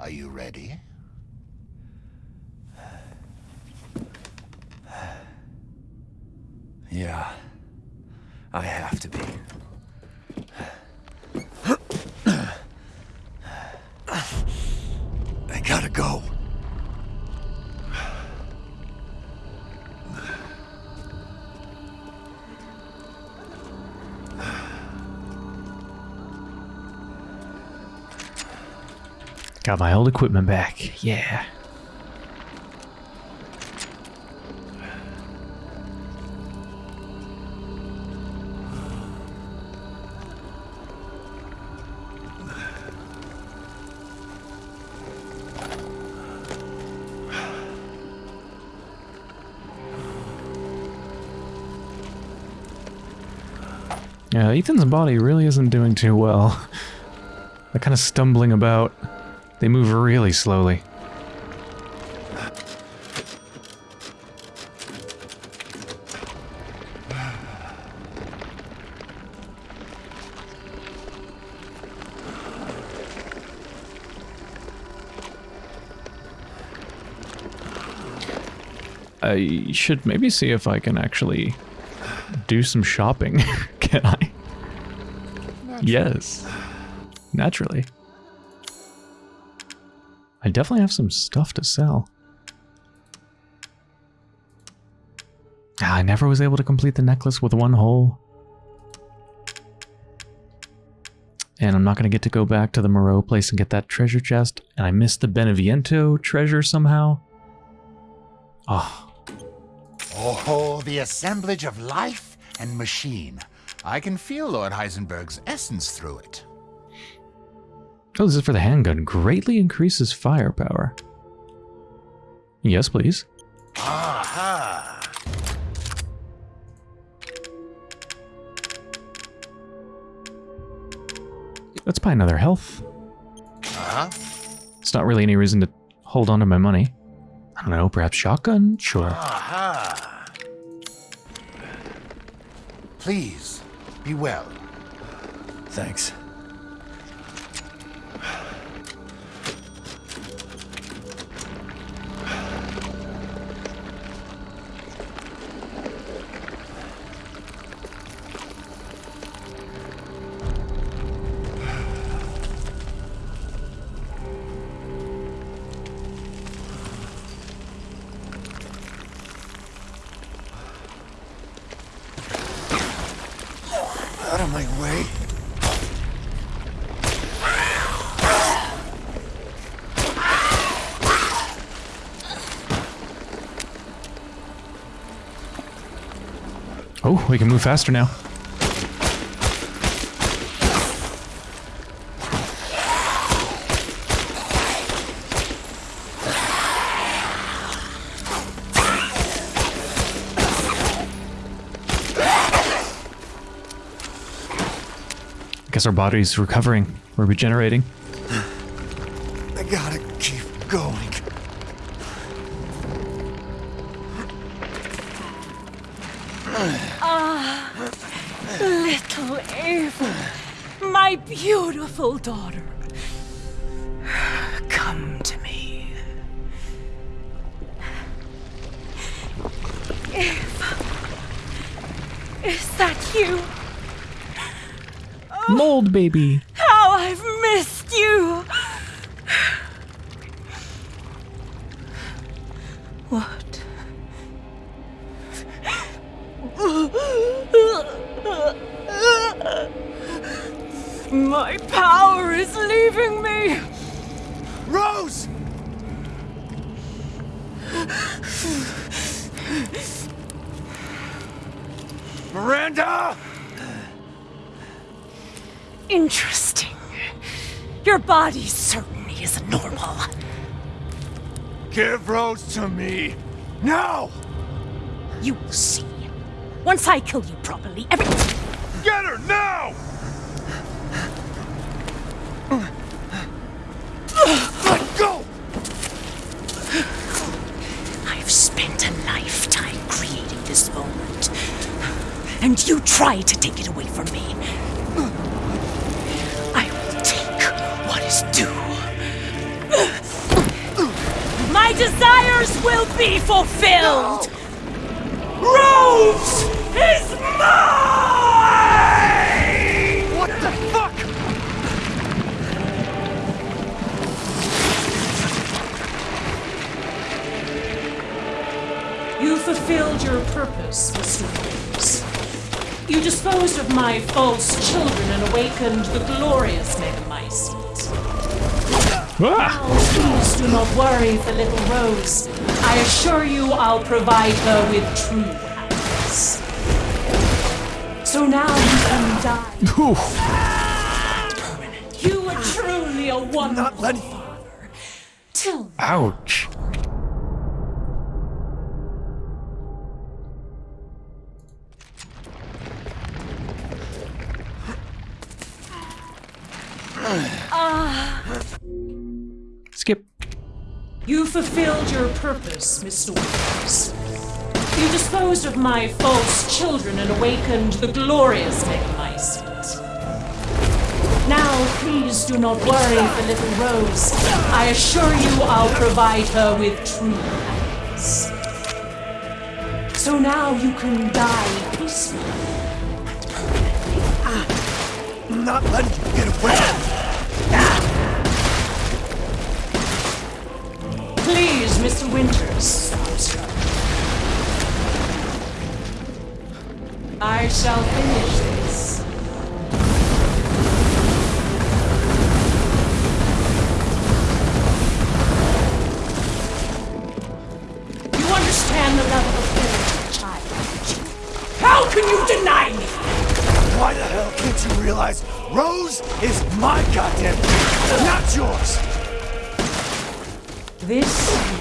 [SPEAKER 14] Are you ready?
[SPEAKER 2] Yeah. I have to be. I gotta go.
[SPEAKER 1] Got my old equipment back. Yeah. Yeah, Ethan's body really isn't doing too well. They're kind of stumbling about. They move really slowly. I should maybe see if I can actually do some shopping. can I? Yes. Naturally. I definitely have some stuff to sell. Ah, I never was able to complete the necklace with one hole. And I'm not going to get to go back to the Moreau place and get that treasure chest. And I missed the Beneviento treasure somehow. Oh,
[SPEAKER 14] Oh, the assemblage of life and machine. I can feel Lord Heisenberg's essence through it.
[SPEAKER 1] Oh, this is for the handgun. Greatly increases firepower. Yes, please.
[SPEAKER 14] Aha!
[SPEAKER 1] Let's buy another health.
[SPEAKER 14] Huh?
[SPEAKER 1] It's not really any reason to hold on to my money. I don't know, perhaps shotgun? Sure.
[SPEAKER 14] Aha! Please, be well.
[SPEAKER 2] Thanks.
[SPEAKER 1] We can move faster now. I guess our body's recovering. We're regenerating.
[SPEAKER 7] Beautiful daughter. Come to me. Eva, is that you?
[SPEAKER 1] Mold baby.
[SPEAKER 2] To me! Now!
[SPEAKER 7] You will see. Once I kill you fulfilled! Rose is mine!
[SPEAKER 2] What the fuck?
[SPEAKER 7] You fulfilled your purpose, Mr. Holmes. You disposed of my false children and awakened the glorious Megamycete. Ah! Now, please do not worry for little Rose. I assure you I'll provide her with true happiness. So now you can die. You were truly a wonderful father. Till
[SPEAKER 1] Ouch.
[SPEAKER 7] Disposed of my false children and awakened the glorious Megamycete. Now, please do not worry for little Rose. I assure you I'll provide her with true happiness. So now you can die peacefully.
[SPEAKER 15] I'm not letting you get away.
[SPEAKER 7] Please, Mr. Winters, stop, sir. I shall finish this. You understand the level of fear, child. How can you deny me?
[SPEAKER 15] Why the hell can't you realize Rose is my goddamn not yours?
[SPEAKER 7] This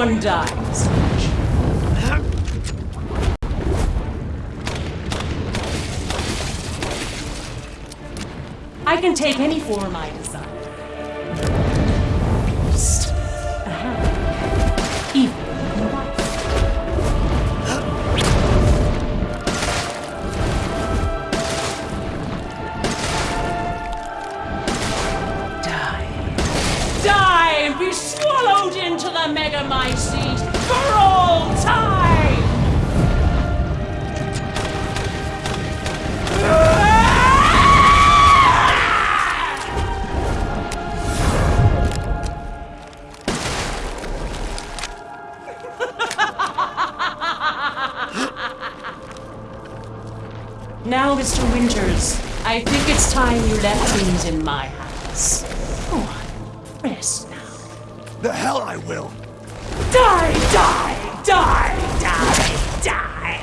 [SPEAKER 7] everyone dies. I can take any form I The
[SPEAKER 15] hell I will.
[SPEAKER 7] Die, die, die, die, die!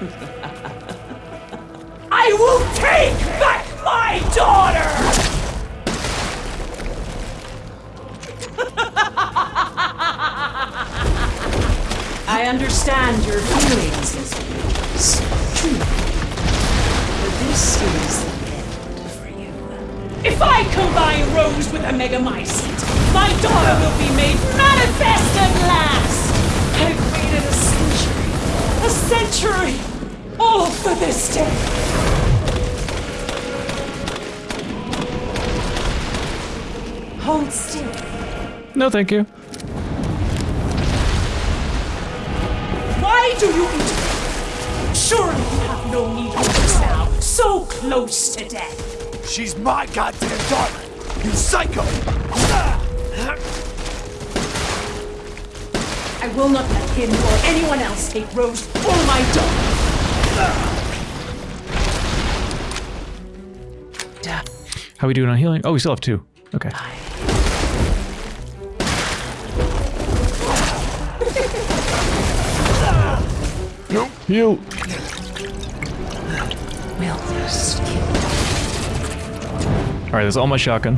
[SPEAKER 7] I will take back my daughter! I understand your feelings, Mr. Winters. Truly. But this is If I combine Rose with a Megamycete, my daughter will be made manifest at last! I've waited a century, a century, all for this day! Hold still.
[SPEAKER 1] No, thank you.
[SPEAKER 7] Why do you interfere? Surely you have no need of this now, so close to death.
[SPEAKER 15] She's my goddamn daughter. You psycho.
[SPEAKER 7] I will not let him or anyone else take Rose or my daughter.
[SPEAKER 1] How are we doing on healing? Oh, we still have two. Okay.
[SPEAKER 15] Nope.
[SPEAKER 1] Heal.
[SPEAKER 7] Will this kill
[SPEAKER 1] All right, that's all my shotgun.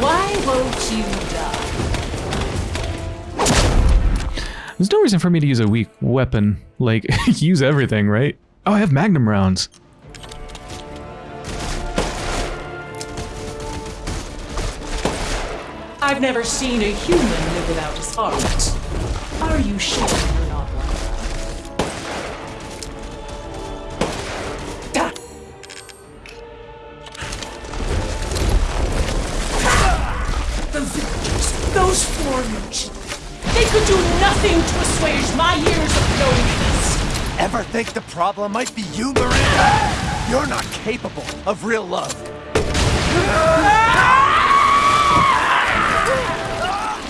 [SPEAKER 7] Why won't you die?
[SPEAKER 1] There's no reason for me to use a weak weapon. Like, use everything, right? Oh, I have magnum rounds.
[SPEAKER 7] I've never seen a human live without his heart. Are you sure
[SPEAKER 2] Ever think the problem might be you, Miranda? You're not capable of real love.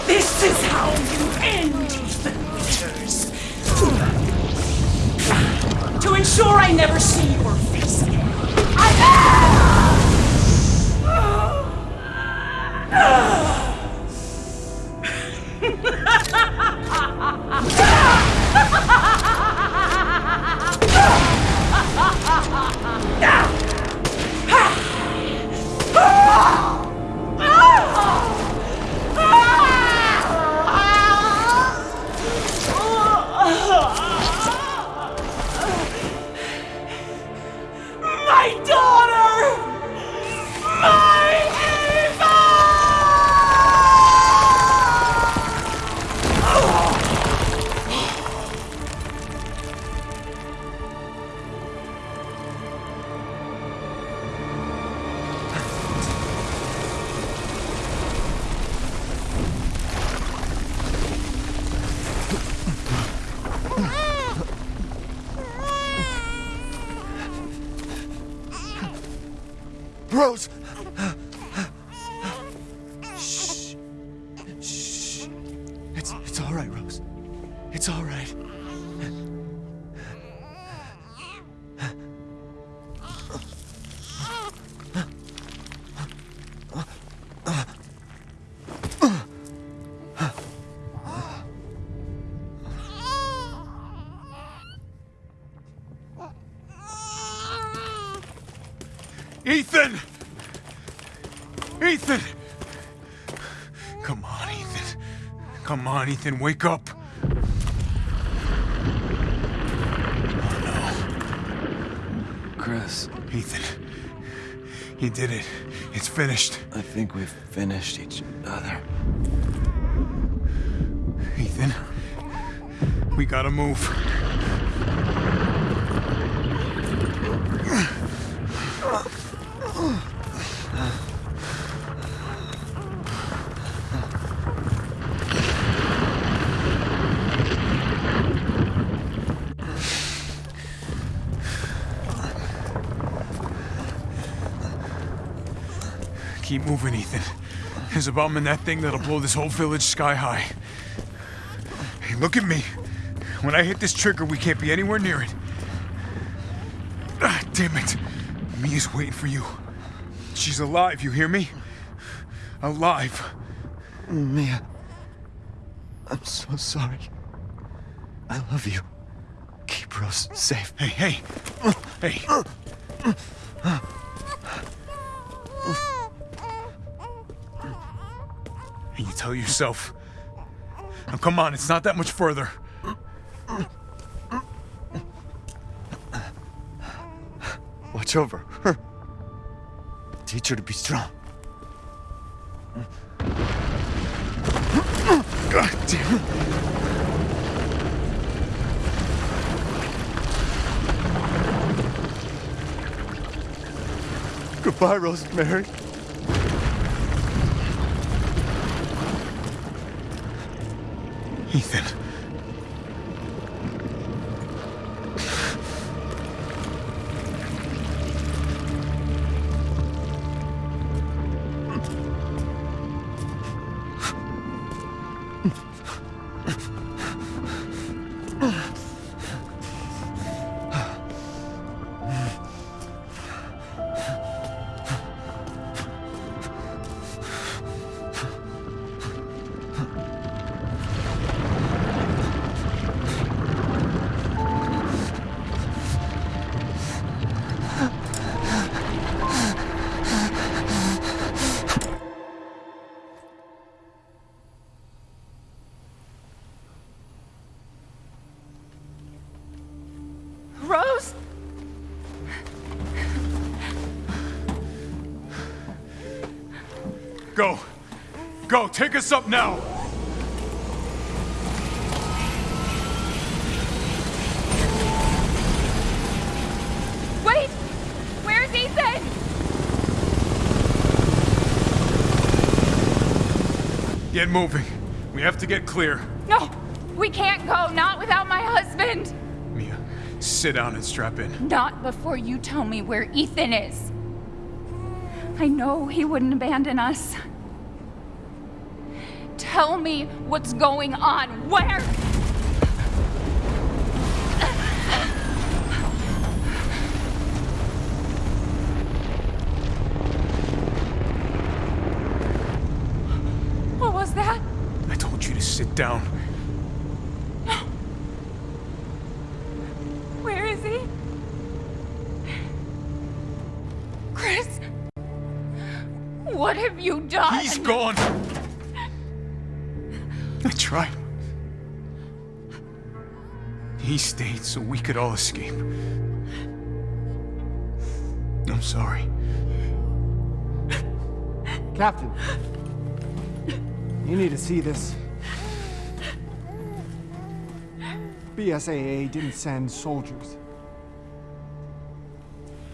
[SPEAKER 7] This is how you end, Ethan Winters. To ensure I never see your face again. My
[SPEAKER 4] ah! ah! ah! On, Ethan, wake up. Oh, no.
[SPEAKER 2] Chris.
[SPEAKER 4] Ethan. You did it. It's finished.
[SPEAKER 2] I think we've finished each other.
[SPEAKER 4] Ethan. We gotta move. Keep moving, Ethan. There's a bomb in that thing that'll blow this whole village sky high. Hey, look at me. When I hit this trigger, we can't be anywhere near it. Ah, damn it. Mia's waiting for you. She's alive, you hear me? Alive.
[SPEAKER 2] Mia. I'm so sorry. I love you. Keep Rose safe.
[SPEAKER 4] Hey, hey. Hey. Tell yourself. Now come on, it's not that much further.
[SPEAKER 2] Watch over her. Teach her to be strong. God damn it. Goodbye, Rosemary.
[SPEAKER 4] Go, take us up now.
[SPEAKER 6] Wait! Where's Ethan?
[SPEAKER 4] Get moving. We have to get clear.
[SPEAKER 6] No! We can't go, not without my husband!
[SPEAKER 4] Mia, sit down and strap in.
[SPEAKER 6] Not before you tell me where Ethan is. I know he wouldn't abandon us. Tell me what's going on. Where?
[SPEAKER 4] So we could all escape. I'm sorry.
[SPEAKER 16] Captain, you need to see this. BSAA didn't send soldiers.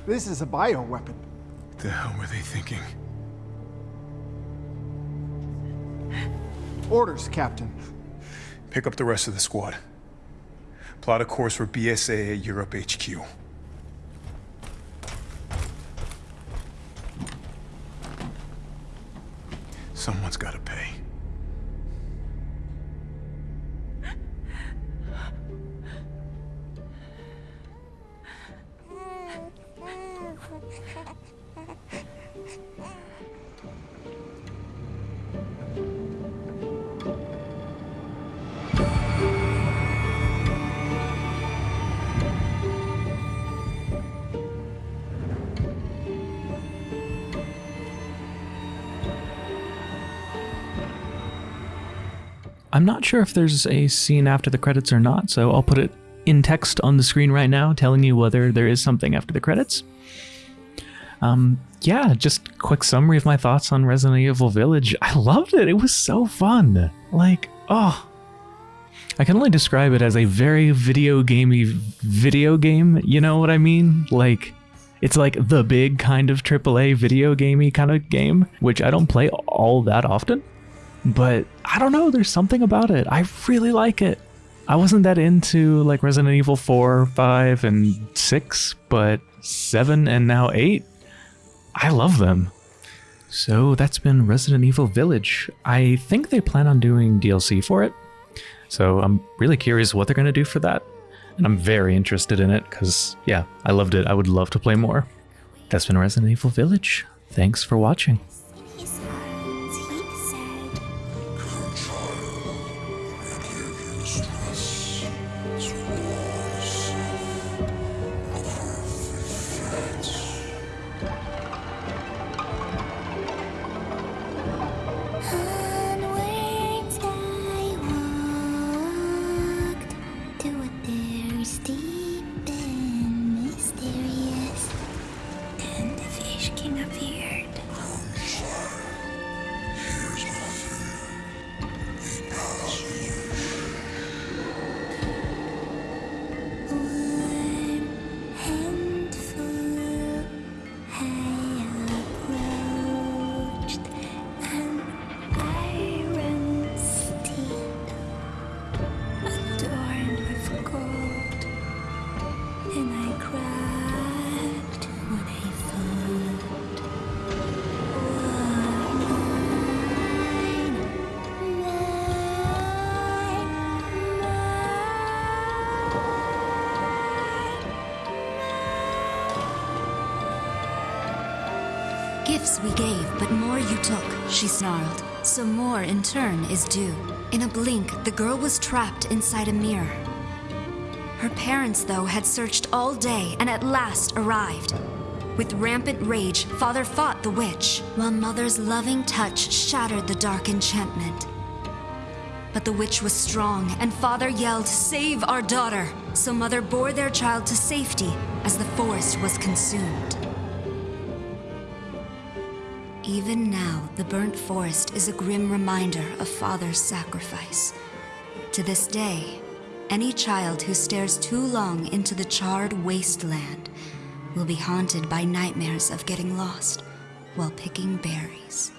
[SPEAKER 16] This is a bioweapon.
[SPEAKER 4] What the hell were they thinking?
[SPEAKER 16] Orders, Captain.
[SPEAKER 4] Pick up the rest of the squad. Plot a course for BSAA Europe HQ. Someone's gotta pay.
[SPEAKER 1] I'm not sure if there's a scene after the credits or not, so I'll put it in text on the screen right now telling you whether there is something after the credits. Um, yeah, just quick summary of my thoughts on Resident Evil Village. I loved it. It was so fun. Like, oh, I can only describe it as a very video gamey video game. You know what I mean? Like, it's like the big kind of AAA video gamey kind of game, which I don't play all that often. But I don't know, there's something about it. I really like it. I wasn't that into like Resident Evil 4, 5, and 6, but 7 and now 8, I love them. So that's been Resident Evil Village. I think they plan on doing DLC for it. So I'm really curious what they're going to do for that. And I'm very interested in it because, yeah, I loved it. I would love to play more. That's been Resident Evil Village. Thanks for watching.
[SPEAKER 17] Trapped inside a mirror. Her parents, though, had searched all day and at last arrived. With rampant rage, father fought the witch, while mother's loving touch shattered the dark enchantment.
[SPEAKER 18] But the witch was strong, and father yelled, Save our daughter! So mother bore their child to safety as the forest was consumed. Even now, the burnt forest is a grim reminder of father's sacrifice. To this day, any child who stares too long into the charred wasteland will be haunted by nightmares of getting lost while picking berries.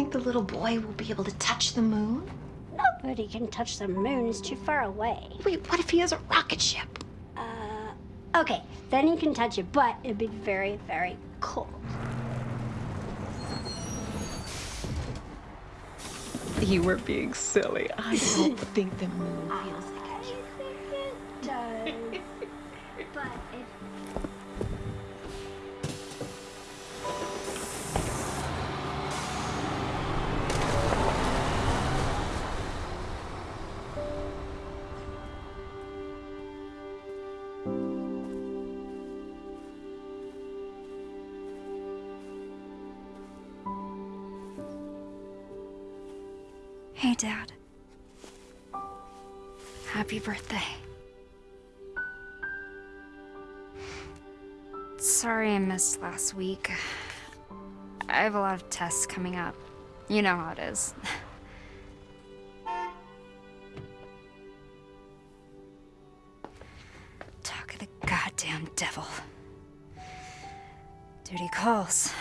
[SPEAKER 19] Think the little boy will be able to touch the moon?
[SPEAKER 13] Nobody can touch the moon, it's too far away.
[SPEAKER 19] Wait, what if he has a rocket ship?
[SPEAKER 13] Uh, okay, then he can touch it, but it'd be very, very cold.
[SPEAKER 19] You were being silly. I don't think the moon feels
[SPEAKER 20] last week. I have a lot of tests coming up. You know how it is. Talk of the goddamn devil. Duty calls.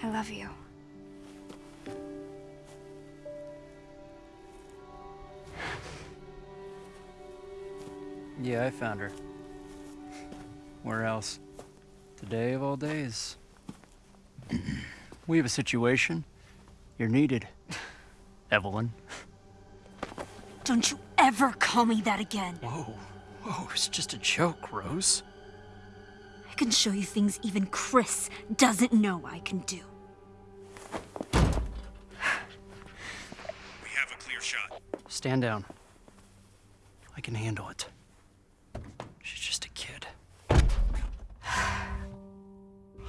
[SPEAKER 20] I love you.
[SPEAKER 21] Yeah, I found her. Where else? Today of all days. we have a situation. You're needed. Eveline.
[SPEAKER 22] Don't you ever call me that again.
[SPEAKER 21] Whoa. Whoa, it's just a joke, Rose.
[SPEAKER 22] I can show you things even Chris doesn't know I can do.
[SPEAKER 23] We have a clear shot.
[SPEAKER 21] Stand down. I can handle it.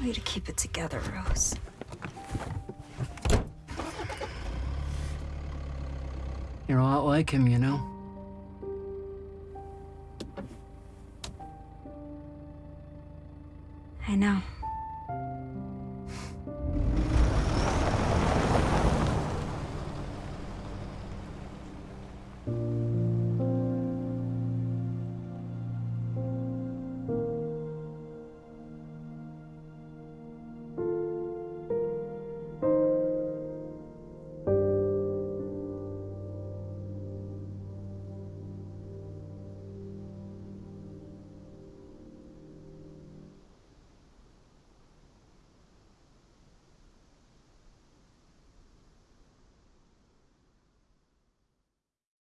[SPEAKER 20] Way to keep it together, Rose.
[SPEAKER 21] You're a lot like him, you know?
[SPEAKER 20] I know.